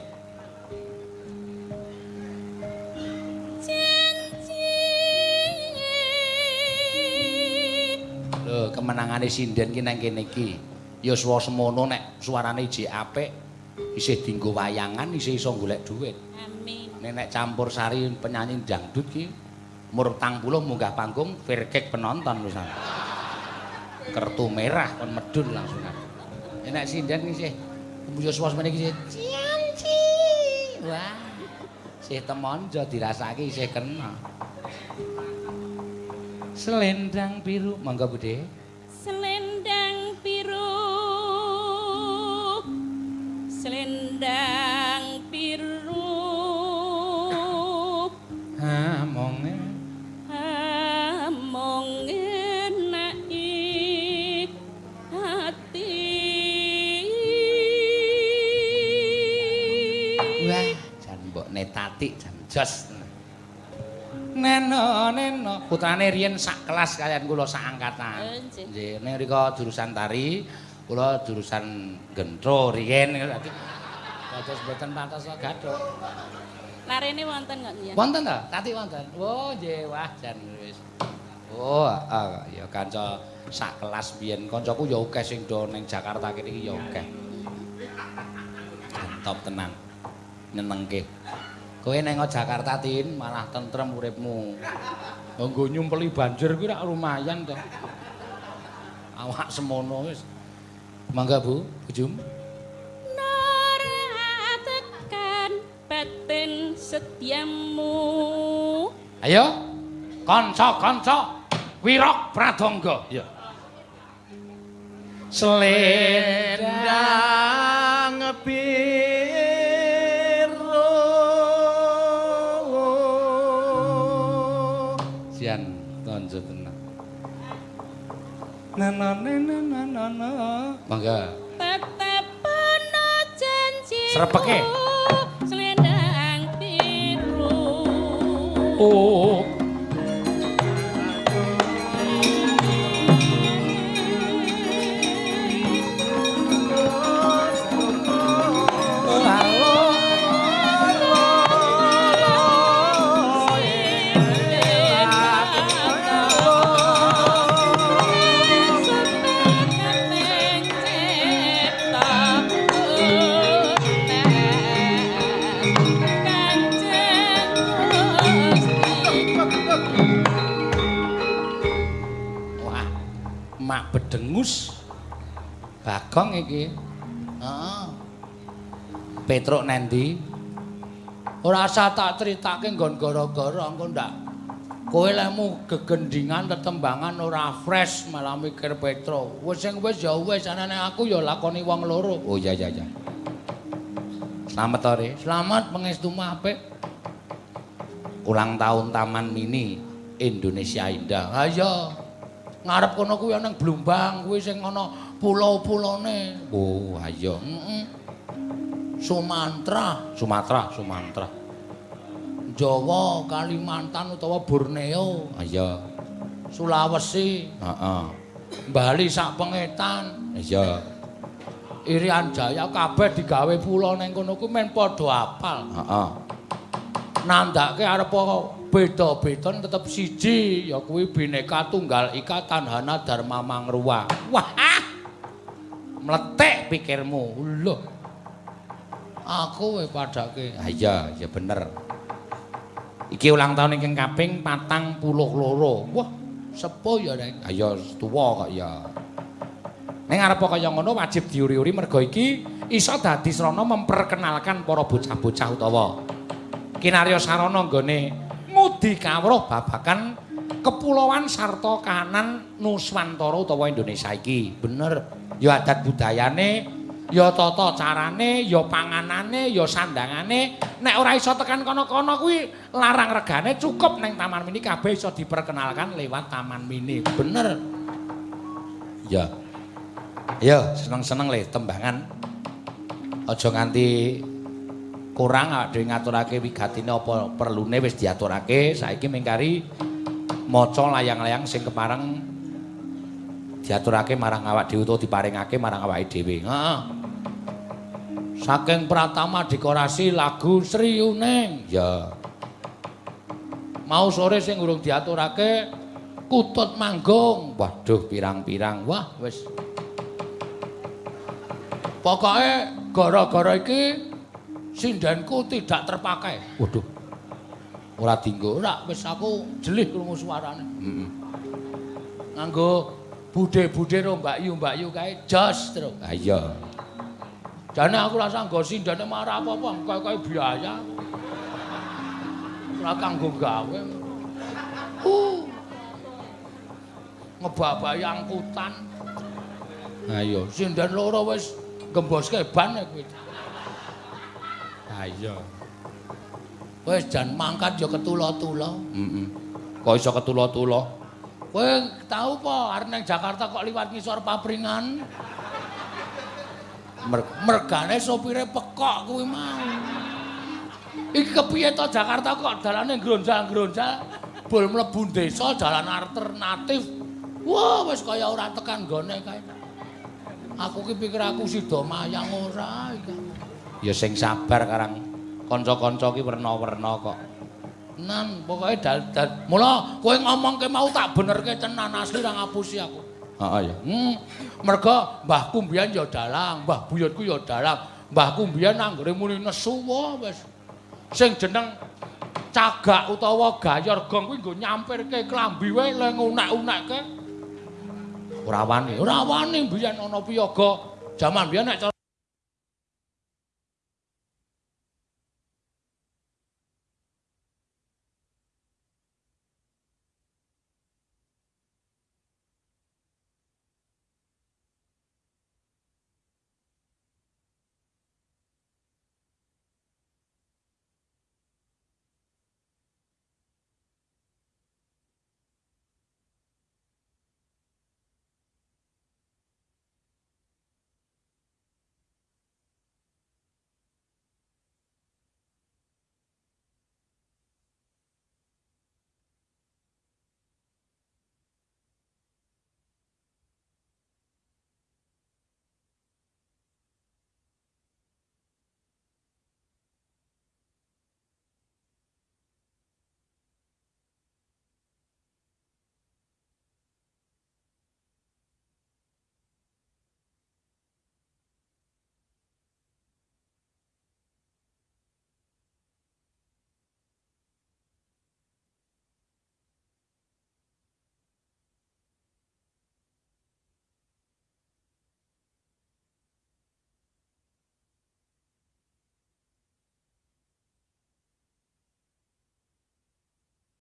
Lho, kemenangane sinden ki nang kene iki. Ya suwa semono nek suarane iji apik, isih dienggo wayangan, isih iso golek dhuwit. Amin. Nek campur sari penyanyi dangdut ki umur 40 munggah panggung virkek penonton pisan. Kertu merah kon medun langsung. Nek sinden isih mbuyus suwa semene iki isih cianci. Wah. Sih temonjo dirasake isih kena. Selendang biru, monggo Bude. Selendang biru Selendang biru Ha, netati jan jos. Neno, neno. Putrane riyen sak kelas kalian kula sak angkatan. Oh, nggih. Nggih, ning rika jurusan tari, kula jurusan gentro riyen. Dadi dados mboten pantes gathuk. Larene wonten kok ya. Wonten ta? Tati wonten. Oh, nggih, wah jan wis. Oh, ah, ya kanca sak kelas biyen kancaku ya akeh sing do ning Jakarta kene iki ya akeh. Top tenan. nyenengke. Kowe neng Jakarta Tin malah tentrem uripmu. Nggo nyumpeli banjir kuwi rak lumayan to. Awak semono wis. Mangga Bu, Bujum. Naratekan batin setiamu Ayo. Kanca-kanca Wirok Pradangga. Ya. Selendang biru. Mangga. tetep ana janji Srepeke. selendang biru Oh. Bedengus. Bagong iki. Heeh. Petruk nendi? Ora usah tak critake nggon gara-gara engko ndak. Kowe lemu gegendingan tetembangan ora fresh malah mikir Petro. Wis sing wis ya wis anane aku ya lakoni wong loro. Oh iya iya iya. Selamat ore. Selamat pangestu apik. Ulang tahun Taman Mini Indonesia Indah. Ha iya. Ngarep kono kuwi ana Blumbang kuwi sing ana pulau-pulone. Oh, ayo. Heeh. Sumatera, Sumatera, Sumatera. Jawa, Kalimantan utawa Borneo. Iya. Sulawesi, heeh. Bali sak pengetan. Iya. Irian Jaya kabeh digawe pulau ning kono kuwi men padha apal. Heeh. Nandake arep beda-beda tetep siji ya kuwi Bhinneka Tunggal Ika Tanhana Dharma Mangruwa. Wah. Mletek pikirmu. Lho. Aku we padake. Ha iya, ya bener. Iki ulang tahun ingkang kaping 42. Wah, sepo ya nek. Ha iya tuwa kok ya. Ning arep kaya ngono wajib diuri-uri mergo iki iso dadi srana memperkenalkan para bocah-bocah utawa kinarya sarana nggone ngudi kawruh babagan kepulauan sarta kahanan Nuswantara utawa Indonesia iki. Bener. Ya adat budayane, ya tata carane, ya panganane, ya sandangane. Nek ora iso tekan kono-kono kuwi larang regane cukup ning Taman Mini kabeh iso diperkenalkan lewat Taman Mini. Bener. Ya. Ayo seneng-seneng le tembangan. Aja nganti kurang dhewe ngaturake wigatine apa perlune wis diaturake. Saiki mingkari maca layang-layang sing kepareng diaturake marang awak dhewe utawa diparingake marang awake dhewe. Heeh. Saking pratama dekorasi lagu Sri Uning ya. Mau sore sing urung diaturake kutut manggung. Waduh pirang-pirang. Wah wis. Pokoke gara-gara iki sindenku tidak terpakai. Waduh. Ora dinggo, ora wis aku jelih krungu suarane. Heeh. Nganggo budhe-budhe ro Mbak Yu, Mbak Yu kae jos terus. Ha iya. Jane aku rasa nggo sindene marah apa-apa, kaya-kaya biaya. Ora kanggo gawe. Uh. Ngebabahi angkutan. Ha iya, sinden loro wis gemboske ban kuwi. Ha iya. Wis jan mangkat ya ketula-tula. Heeh. Kok iso ketula-tula? Kowe tau apa arep nang Jakarta kok liwat ngisor papringan? Mer mergane sopire pekok kuwi mau. Iki kepiye to Jakarta kok dalane gronjal-gronjal bol mlebu desa jalan alternatif. Wah, wis kaya ora tekan gone kae. Aku ki pikir aku sida mayang ora iki. Ya sing sabar karang kanca-kanca ki werna-werna kok. Nan, pokoke dal dal mula kowe ngomongke mau tak benerke tenan asli ora ngapusi aku. Heeh ya. Hmm, mergo mbahku mbiyen ya dalang, mbah buyutku ya dalang. Mbahku mbiyen anggere muni nesu wis. Sing jeneng cagak utawa gayor gong kuwi nggo nyampirke klambi wae le ngunek-unekke. Ora wani, ora wani mbiyen ana piyaga. Jaman mbiyen nek